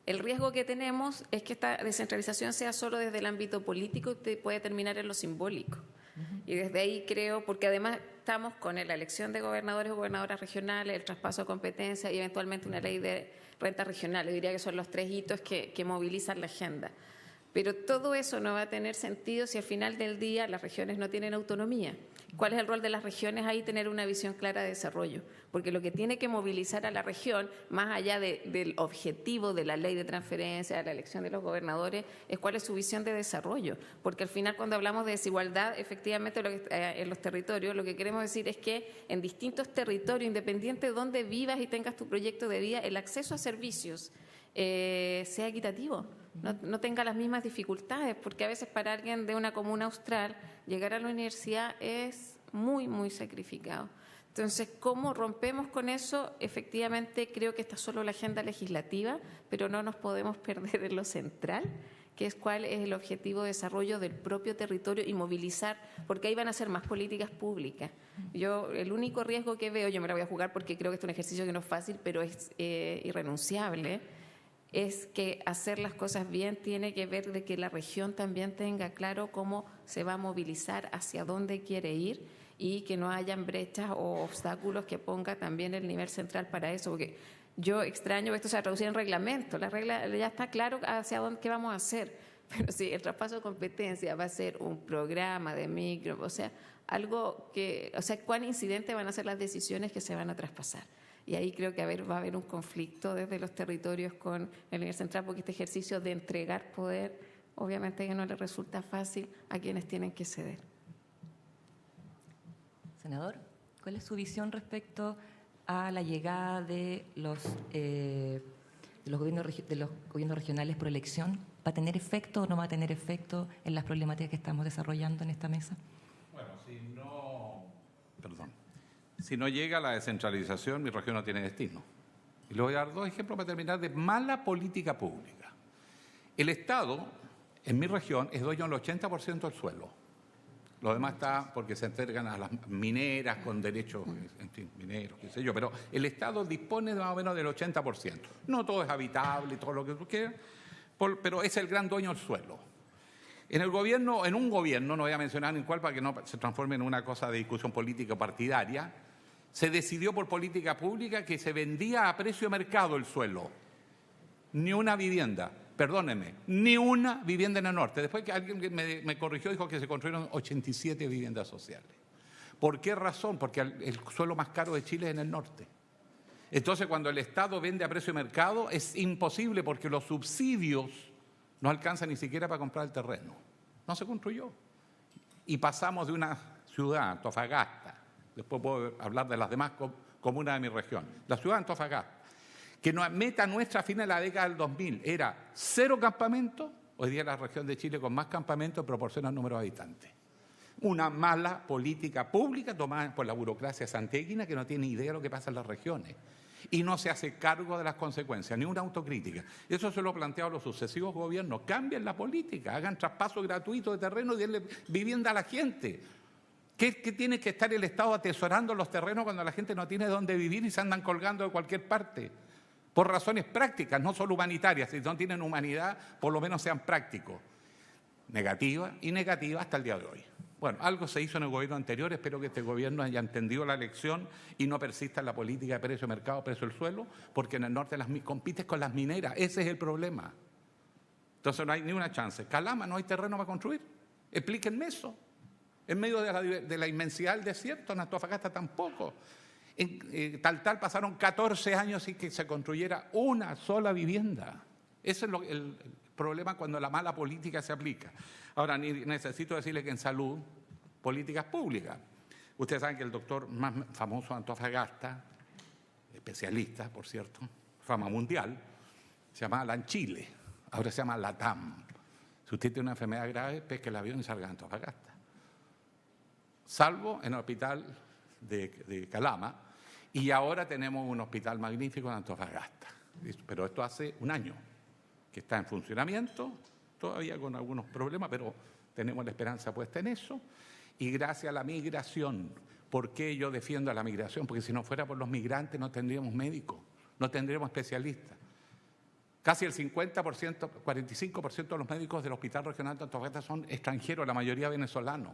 El riesgo que tenemos es que esta descentralización sea solo desde el ámbito político y puede terminar en lo simbólico. Y desde ahí creo, porque además estamos con la elección de gobernadores o gobernadoras regionales, el traspaso de competencias y eventualmente una ley de renta regional. Yo diría que son los tres hitos que, que movilizan la agenda. Pero todo eso no va a tener sentido si al final del día las regiones no tienen autonomía. ¿Cuál es el rol de las regiones ahí? Tener una visión clara de desarrollo, porque lo que tiene que movilizar a la región, más allá del objetivo de la ley de transferencia, de la elección de los gobernadores, es cuál es su visión de desarrollo. Porque al final cuando hablamos de desigualdad, efectivamente eh, en los territorios, lo que queremos decir es que en distintos territorios, independiente de dónde vivas y tengas tu proyecto de vida, el acceso a servicios eh, sea equitativo no, tenga las mismas dificultades, porque a veces para alguien de una comuna austral llegar a la universidad es muy, muy sacrificado. Entonces, ¿cómo rompemos con eso? Efectivamente, creo que está solo la agenda legislativa, pero no nos podemos perder en lo central, que es cuál es el objetivo de desarrollo del propio territorio y movilizar, porque ahí van a ser más políticas públicas. Yo, el único riesgo que veo, yo me la voy a jugar porque creo que es un ejercicio que no es fácil, pero es eh, irrenunciable, es que hacer las cosas bien tiene que ver de que la región también tenga claro cómo se va a movilizar, hacia dónde quiere ir y que no hayan brechas o obstáculos que ponga también el nivel central para eso, porque yo extraño esto se traducido en reglamento, la regla ya está claro hacia dónde vamos a hacer, pero si el traspaso de competencia va a ser un programa de micro, o sea, algo que, o sea, cuán incidentes van a ser las decisiones que se van a traspasar. Y ahí creo que va a haber un conflicto desde los territorios con el nivel central, porque este ejercicio de entregar poder, obviamente que no le resulta fácil a quienes tienen que ceder. Senador, ¿cuál es su visión respecto a la llegada de los, eh, de los, gobiernos, de los gobiernos regionales por elección? ¿Va a tener efecto o no va a tener efecto en las problemáticas que estamos desarrollando en esta mesa? Si no llega la descentralización, mi región no tiene destino. Y le voy a dar dos ejemplos para terminar de mala política pública. El Estado, en mi región, es dueño del 80% del suelo. Lo demás está porque se entregan a las mineras con derechos, en fin, mineros, qué sé yo, pero el Estado dispone de más o menos del 80%. No todo es habitable todo lo que tú quieras, pero es el gran dueño del suelo. En el gobierno, en un gobierno, no voy a mencionar en cuál para que no se transforme en una cosa de discusión política partidaria, se decidió por política pública que se vendía a precio de mercado el suelo. Ni una vivienda, perdónenme, ni una vivienda en el norte. Después que alguien me, me corrigió, dijo que se construyeron 87 viviendas sociales. ¿Por qué razón? Porque el suelo más caro de Chile es en el norte. Entonces, cuando el Estado vende a precio de mercado, es imposible porque los subsidios no alcanzan ni siquiera para comprar el terreno. No se construyó. Y pasamos de una ciudad, Antofagasta, después puedo hablar de las demás comunas de mi región. La ciudad de Antofagasta, que meta nuestra fin de la década del 2000 era cero campamentos, hoy día la región de Chile con más campamentos en proporción al número de habitantes. Una mala política pública tomada por la burocracia santiaguina que no tiene idea de lo que pasa en las regiones y no se hace cargo de las consecuencias, ni una autocrítica. Eso se lo ha planteado los sucesivos gobiernos. Cambien la política, hagan traspaso gratuito de terreno y denle vivienda a la gente. ¿Qué, tiene que estar el Estado atesorando los terrenos cuando la gente no tiene dónde vivir y se andan colgando de cualquier parte? Por razones prácticas, no solo humanitarias. Si no tienen humanidad, por lo menos sean prácticos. Negativa y negativa hasta el día de hoy. Bueno, algo se hizo en el gobierno anterior, espero que este gobierno haya entendido la lección y no persista en la política de precio de mercado, precio del suelo, porque en el norte las, compites con las mineras, ese es el problema. Entonces no hay ni una chance. Calama, no hay terreno para construir. Explíquenme eso en medio de la, inmensidad del desierto, en Antofagasta tampoco. Eh, tal tal pasaron 14 años sin que se construyera una sola vivienda. Ese es el, problema cuando la mala política se aplica. Ahora, necesito decirle que en salud, políticas públicas. Ustedes saben que el doctor más famoso de Antofagasta, especialista, por cierto, fama mundial, se llama Alan Chile, ahora se llama LATAM. Si usted tiene una enfermedad grave, pesque el avión y salga a Antofagasta. Salvo en el hospital de, Calama, y ahora tenemos un hospital magnífico en Antofagasta. Pero esto hace un año que está en funcionamiento, todavía con algunos problemas, pero tenemos la esperanza puesta en eso. Y gracias a la migración, ¿por qué yo defiendo a la migración? Porque si no fuera por los migrantes no tendríamos médicos, no tendríamos especialistas. Casi el 50%, 45% de los médicos del Hospital Regional de Antofagasta son extranjeros, la mayoría venezolanos.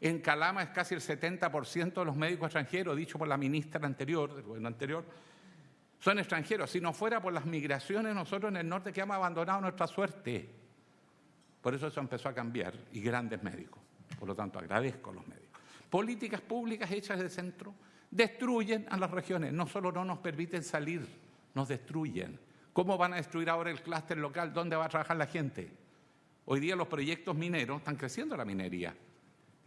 En Calama es casi el 70% de los médicos extranjeros, dicho por la ministra anterior, del gobierno anterior, son extranjeros. Si no fuera por las migraciones, nosotros en el norte que hemos abandonado nuestra suerte. Por eso eso empezó a cambiar y grandes médicos. Por lo tanto, agradezco a los médicos. Políticas públicas hechas de centro destruyen a las regiones. No solo no nos permiten salir, nos destruyen. ¿Cómo van a destruir ahora el clúster local? ¿Dónde va a trabajar la gente? Hoy día los proyectos mineros están creciendo la minería,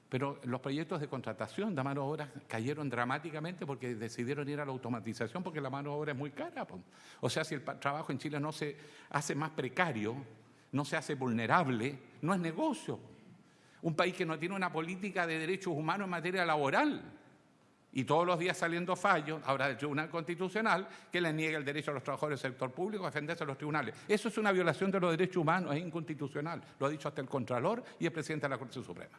pero los proyectos de contratación de mano de obra cayeron dramáticamente porque decidieron ir a la automatización porque la mano de obra es muy cara. O sea, si el trabajo en Chile no se hace más precario, no se hace vulnerable, no es negocio. Un país que no tiene una política de derechos humanos en materia laboral y todos los días saliendo fallos, ahora del Tribunal Constitucional, que le niega el derecho a los trabajadores del sector público a defenderse de los tribunales. Eso es una violación de los derechos humanos, es inconstitucional. Lo ha dicho hasta el Contralor y el presidente de la Corte Suprema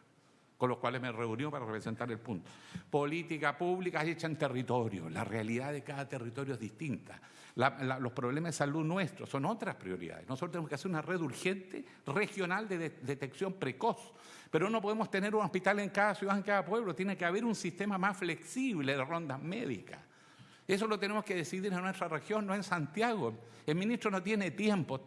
con los cuales me reunió para representar el punto. Política pública hecha en territorio. La realidad de cada territorio es distinta. los problemas de salud nuestros son otras prioridades. Nosotros tenemos que hacer una red urgente regional de, detección precoz. Pero no podemos tener un hospital en cada ciudad, en cada pueblo. Tiene que haber un sistema más flexible de rondas médicas. Eso lo tenemos que decidir en nuestra región, no en Santiago. El ministro no tiene tiempo.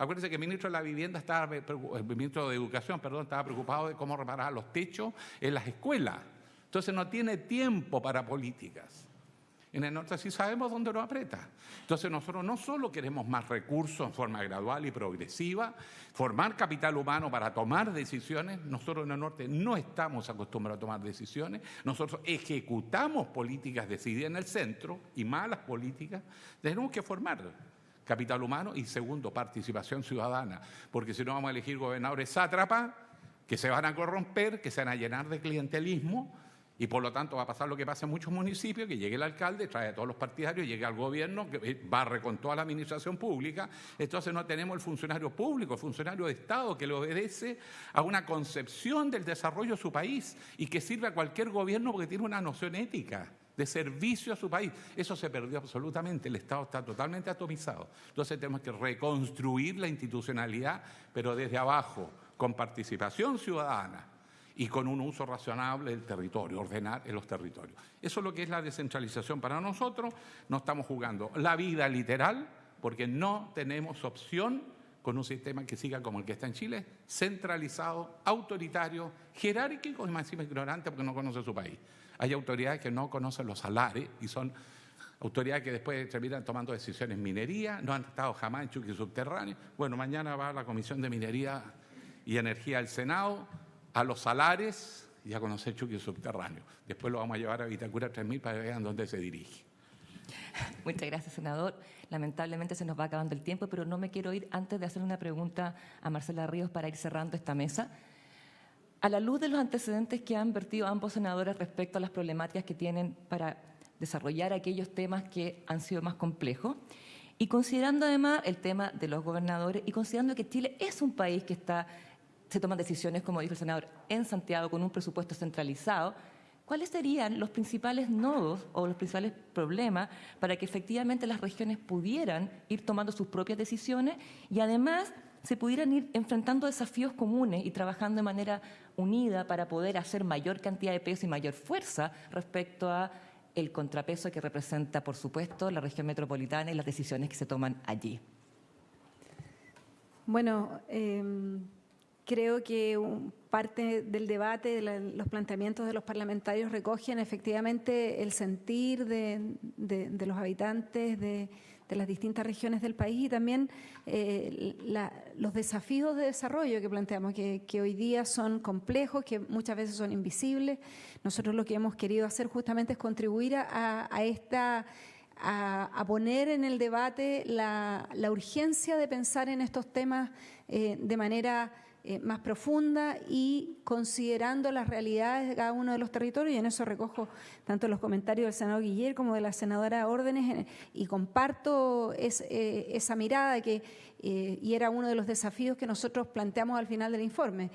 Acuérdense que el ministro de la Vivienda estaba, el ministro de Educación, perdón, estaba preocupado de cómo reparar los techos en las escuelas. Entonces no tiene tiempo para políticas. En el norte sí sabemos dónde lo aprieta. Entonces nosotros no solo queremos más recursos en forma gradual y progresiva, formar capital humano para tomar decisiones, nosotros en el norte no estamos acostumbrados a tomar decisiones, nosotros ejecutamos políticas decididas en el centro y malas políticas, tenemos que formar capital humano y segundo, participación ciudadana, porque si no vamos a elegir gobernadores sátrapas que se van a corromper, que se van a llenar de clientelismo y por lo tanto va a pasar lo que pasa en muchos municipios, que llegue el alcalde, trae a todos los partidarios, llegue al gobierno, que barre con toda la administración pública, entonces no tenemos el funcionario público, el funcionario de Estado que le obedece a una concepción del desarrollo de su país y que sirve a cualquier gobierno porque tiene una noción ética de servicio a su país. Eso se perdió absolutamente, el Estado está totalmente atomizado. Entonces tenemos que reconstruir la institucionalidad, pero desde abajo, con participación ciudadana y con un uso razonable del territorio, ordenar en los territorios. Eso es lo que es la descentralización para nosotros. No estamos jugando la vida literal porque no tenemos opción con un sistema que siga como el que está en Chile, centralizado, autoritario, jerárquico y más ignorante porque no conoce su país. Hay autoridades que no conocen los salares y son autoridades que después terminan tomando decisiones en minería, no han estado jamás en Chucky Subterráneo. Bueno, mañana va la Comisión de Minería y Energía del Senado a los salares y a conocer Chucky Subterráneo. Después lo vamos a llevar a Vitacura 3000 para que vean dónde se dirige. Muchas gracias, senador. Lamentablemente se nos va acabando el tiempo, pero no me quiero ir antes de hacer una pregunta a Marcela Ríos para ir cerrando esta mesa. A la luz de los antecedentes que han vertido ambos senadores respecto a las problemáticas que tienen para desarrollar aquellos temas que han sido más complejos, y considerando además el tema de los gobernadores y considerando que Chile es un país que está, se toman decisiones, como dijo el senador, en Santiago con un presupuesto centralizado, ¿cuáles serían los principales nodos o los principales problemas para que efectivamente las regiones pudieran ir tomando sus propias decisiones y además se pudieran ir enfrentando desafíos comunes y trabajando de manera unida para poder hacer mayor cantidad de peso y mayor fuerza respecto a el contrapeso que representa, por supuesto, la región metropolitana y las decisiones que se toman allí. Bueno, em, creo que parte del debate, de los planteamientos de los parlamentarios recogen efectivamente el sentir de los habitantes, de, de las distintas regiones del país y también eh, los desafíos de desarrollo que planteamos, que, hoy día son complejos, que muchas veces son invisibles. Nosotros lo que hemos querido hacer justamente es contribuir a, esta a, poner en el debate la, urgencia de pensar en estos temas eh, de manera eh, más profunda y considerando las realidades de cada uno de los territorios, y en eso recojo tanto los comentarios del senador Guiller como de la senadora Órdenes, y comparto eh, esa mirada que, eh, y era uno de los desafíos que nosotros planteamos al final del informe,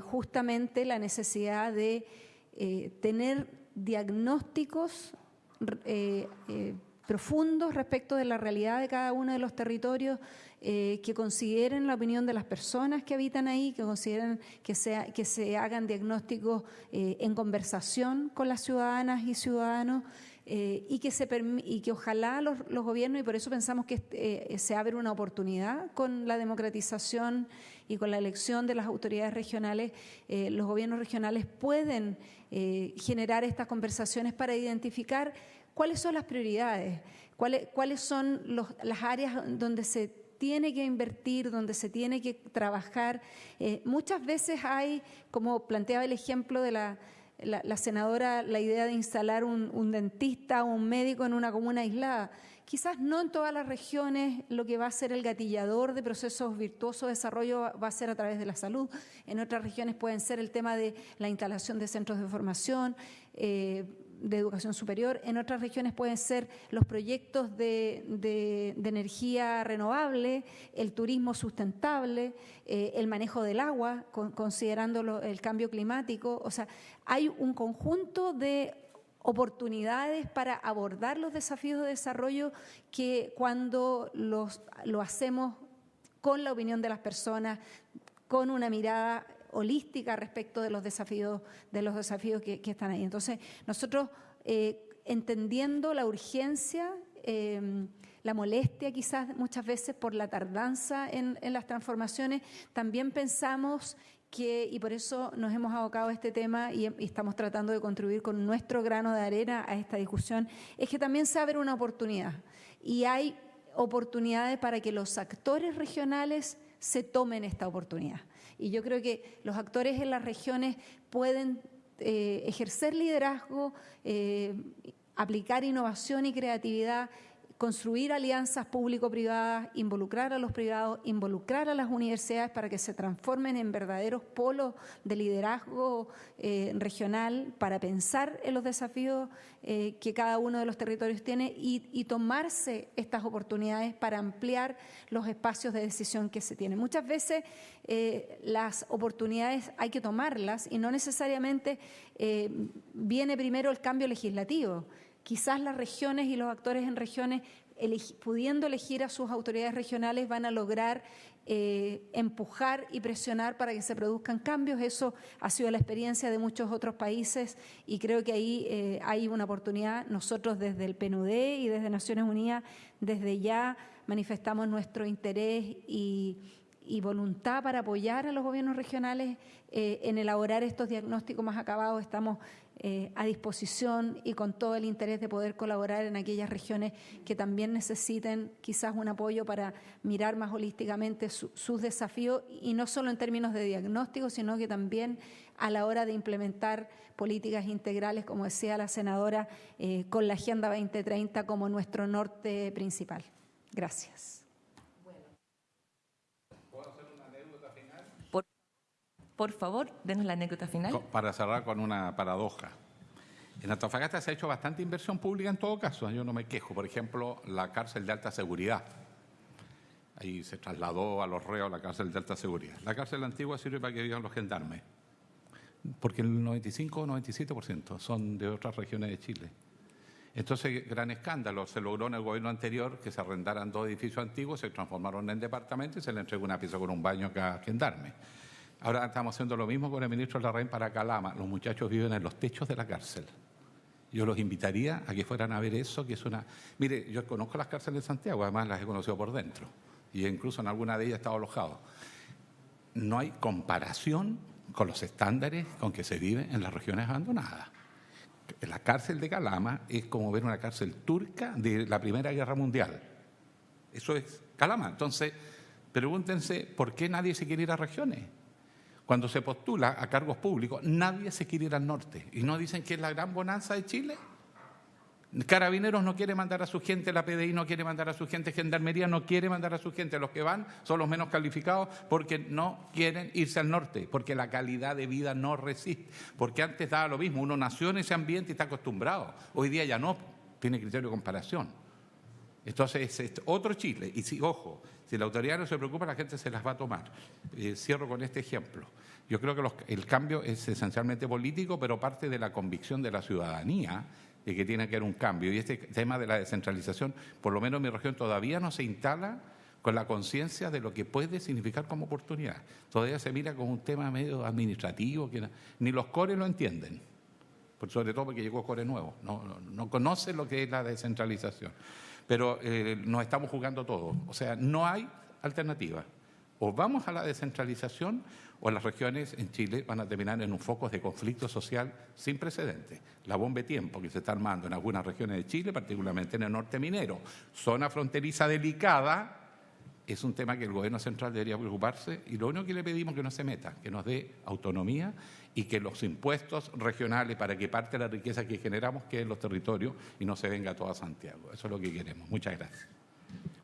justamente la necesidad de tener diagnósticos profundos respecto de la realidad de cada uno de los territorios, eh, que consideren la opinión de las personas que habitan ahí, que consideren que, se hagan diagnósticos eh, en conversación con las ciudadanas y ciudadanos. Eh, y, que se y que ojalá los, gobiernos, y por eso pensamos que se abre una oportunidad con la democratización y con la elección de las autoridades regionales, los gobiernos regionales pueden generar estas conversaciones para identificar cuáles son las prioridades, cuáles, cuáles son las áreas donde se tiene que invertir, donde se tiene que trabajar. Eh, muchas veces hay, como planteaba el ejemplo de la, senadora, la idea de instalar un, un dentista o un médico en una comuna aislada. Quizás no en todas las regiones lo que va a ser el gatillador de procesos virtuosos de desarrollo va a ser a través de la salud. En otras regiones pueden ser el tema de la instalación de centros de formación. Eh, de educación superior. En otras regiones pueden ser los proyectos de, energía renovable, el turismo sustentable, eh, el manejo del agua, considerando el cambio climático. O sea, hay un conjunto de oportunidades para abordar los desafíos de desarrollo que cuando los, lo hacemos con la opinión de las personas, con una mirada holística respecto de los desafíos, de los desafíos que, están ahí. Entonces, nosotros, eh, entendiendo la urgencia, em, la molestia quizás muchas veces por la tardanza en, las transformaciones, también pensamos que, y por eso nos hemos abocado a este tema y, estamos tratando de contribuir con nuestro grano de arena a esta discusión, es que también se abre una oportunidad y hay oportunidades para que los actores regionales se tomen esta oportunidad. Y yo creo que los actores en las regiones pueden eh, ejercer liderazgo, eh, aplicar innovación y creatividad construir alianzas público-privadas, involucrar a los privados, involucrar a las universidades para que se transformen en verdaderos polos de liderazgo eh, regional para pensar en los desafíos eh, que cada uno de los territorios tiene y, tomarse estas oportunidades para ampliar los espacios de decisión que se tienen. Muchas veces eh, las oportunidades hay que tomarlas y no necesariamente viene primero el cambio legislativo quizás las regiones y los actores en regiones, pudiendo elegir a sus autoridades regionales, van a lograr eh, empujar y presionar para que se produzcan cambios. Eso ha sido la experiencia de muchos otros países y creo que ahí eh, hay una oportunidad. Nosotros desde el PNUD y desde Naciones Unidas, desde ya manifestamos nuestro interés y, voluntad para apoyar a los gobiernos regionales eh, en elaborar estos diagnósticos más acabados. Estamos eh, a disposición y con todo el interés de poder colaborar en aquellas regiones que también necesiten quizás un apoyo para mirar más holísticamente sus desafíos y no solo en términos de diagnóstico, sino que también a la hora de implementar políticas integrales, como decía la senadora, eh, con la Agenda 2030 como nuestro norte principal. Gracias. Por favor, denos la anécdota final. Para cerrar con una paradoja. En Antofagasta se ha hecho bastante inversión pública en todo caso, yo no me quejo. Por ejemplo, la cárcel de alta seguridad. Ahí se trasladó a los reos la cárcel de alta seguridad. La cárcel antigua sirve para que vivan los gendarmes, porque el 95 o 97% son de otras regiones de Chile. Entonces, gran escándalo. Se logró en el gobierno anterior que se arrendaran dos edificios antiguos, se transformaron en departamentos y se le entregó una pieza con un baño a cada gendarme. Ahora estamos haciendo lo mismo con el ministro Larraín para Calama. Los muchachos viven en los techos de la cárcel. Yo los invitaría a que fueran a ver eso, que es una... Mire, yo conozco las cárceles de Santiago, además las he conocido por dentro. Y incluso en alguna de ellas he estado alojado. No hay comparación con los estándares con que se vive en las regiones abandonadas. La cárcel de Calama es como ver una cárcel turca de la Primera Guerra Mundial. Eso es Calama. Entonces, pregúntense por qué nadie se quiere ir a regiones. Cuando se postula a cargos públicos, nadie se quiere ir al norte. Y no dicen que es la gran bonanza de Chile. Carabineros no quiere mandar a su gente, la PDI no quiere mandar a su gente, Gendarmería no quiere mandar a su gente. Los que van son los menos calificados porque no quieren irse al norte, porque la calidad de vida no resiste. Porque antes daba lo mismo, uno nació en ese ambiente y está acostumbrado. Hoy día ya no, tiene criterio de comparación. Entonces, es otro Chile. Y si, ojo, si la autoridad no se preocupa, la gente se las va a tomar. Eh, cierro con este ejemplo. Yo creo que los, el cambio es esencialmente político, pero parte de la convicción de la ciudadanía de que tiene que haber un cambio. Y este tema de la descentralización, por lo menos en mi región, todavía no se instala con la conciencia de lo que puede significar como oportunidad. Todavía se mira como un tema medio administrativo, que ni los cores lo entienden, sobre todo porque llegó core nuevo, no, no, conoce lo que es la descentralización. Pero eh, nos estamos jugando todo, o sea, no hay alternativa. O vamos a la descentralización o las regiones en Chile van a terminar en un foco de conflicto social sin precedentes. La bomba de tiempo que se está armando en algunas regiones de Chile, particularmente en el norte minero, zona fronteriza delicada, es un tema que el gobierno central debería preocuparse y lo único que le pedimos es que no se meta, que nos dé autonomía y que los impuestos regionales para que parte de la riqueza que generamos quede en los territorios y no se venga toda Santiago. Eso es lo que queremos. Muchas gracias.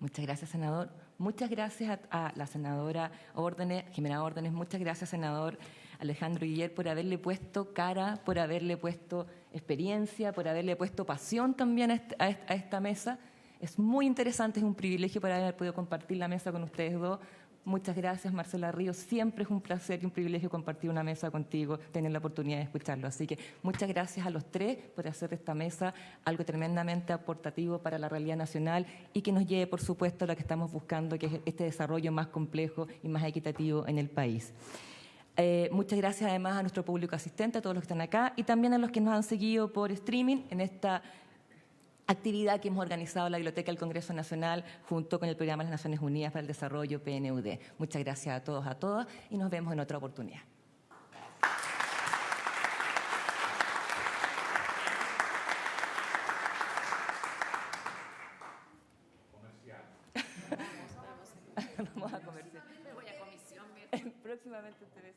Muchas gracias, senador. Muchas gracias a, la senadora Órdenes, Jimena Órdenes. Muchas gracias, senador Alejandro Guiller, por haberle puesto cara, por haberle puesto experiencia, por haberle puesto pasión también a esta mesa. Es muy interesante, es un privilegio para haber podido compartir la mesa con ustedes dos. Muchas gracias, Marcela Ríos. Siempre es un placer y un privilegio compartir una mesa contigo, tener la oportunidad de escucharlo. Así que muchas gracias a los tres por hacer de esta mesa algo tremendamente aportativo para la realidad nacional y que nos lleve, por supuesto, a lo que estamos buscando, que es este desarrollo más complejo y más equitativo en el país. Eh, muchas gracias además a nuestro público asistente, a todos los que están acá y también a los que nos han seguido por streaming en esta actividad que hemos organizado la Biblioteca del Congreso Nacional junto con el Programa de las Naciones Unidas para el Desarrollo PNUD. Muchas gracias a todos, a todas y nos vemos en otra oportunidad. Vamos a comercial. Próximamente ustedes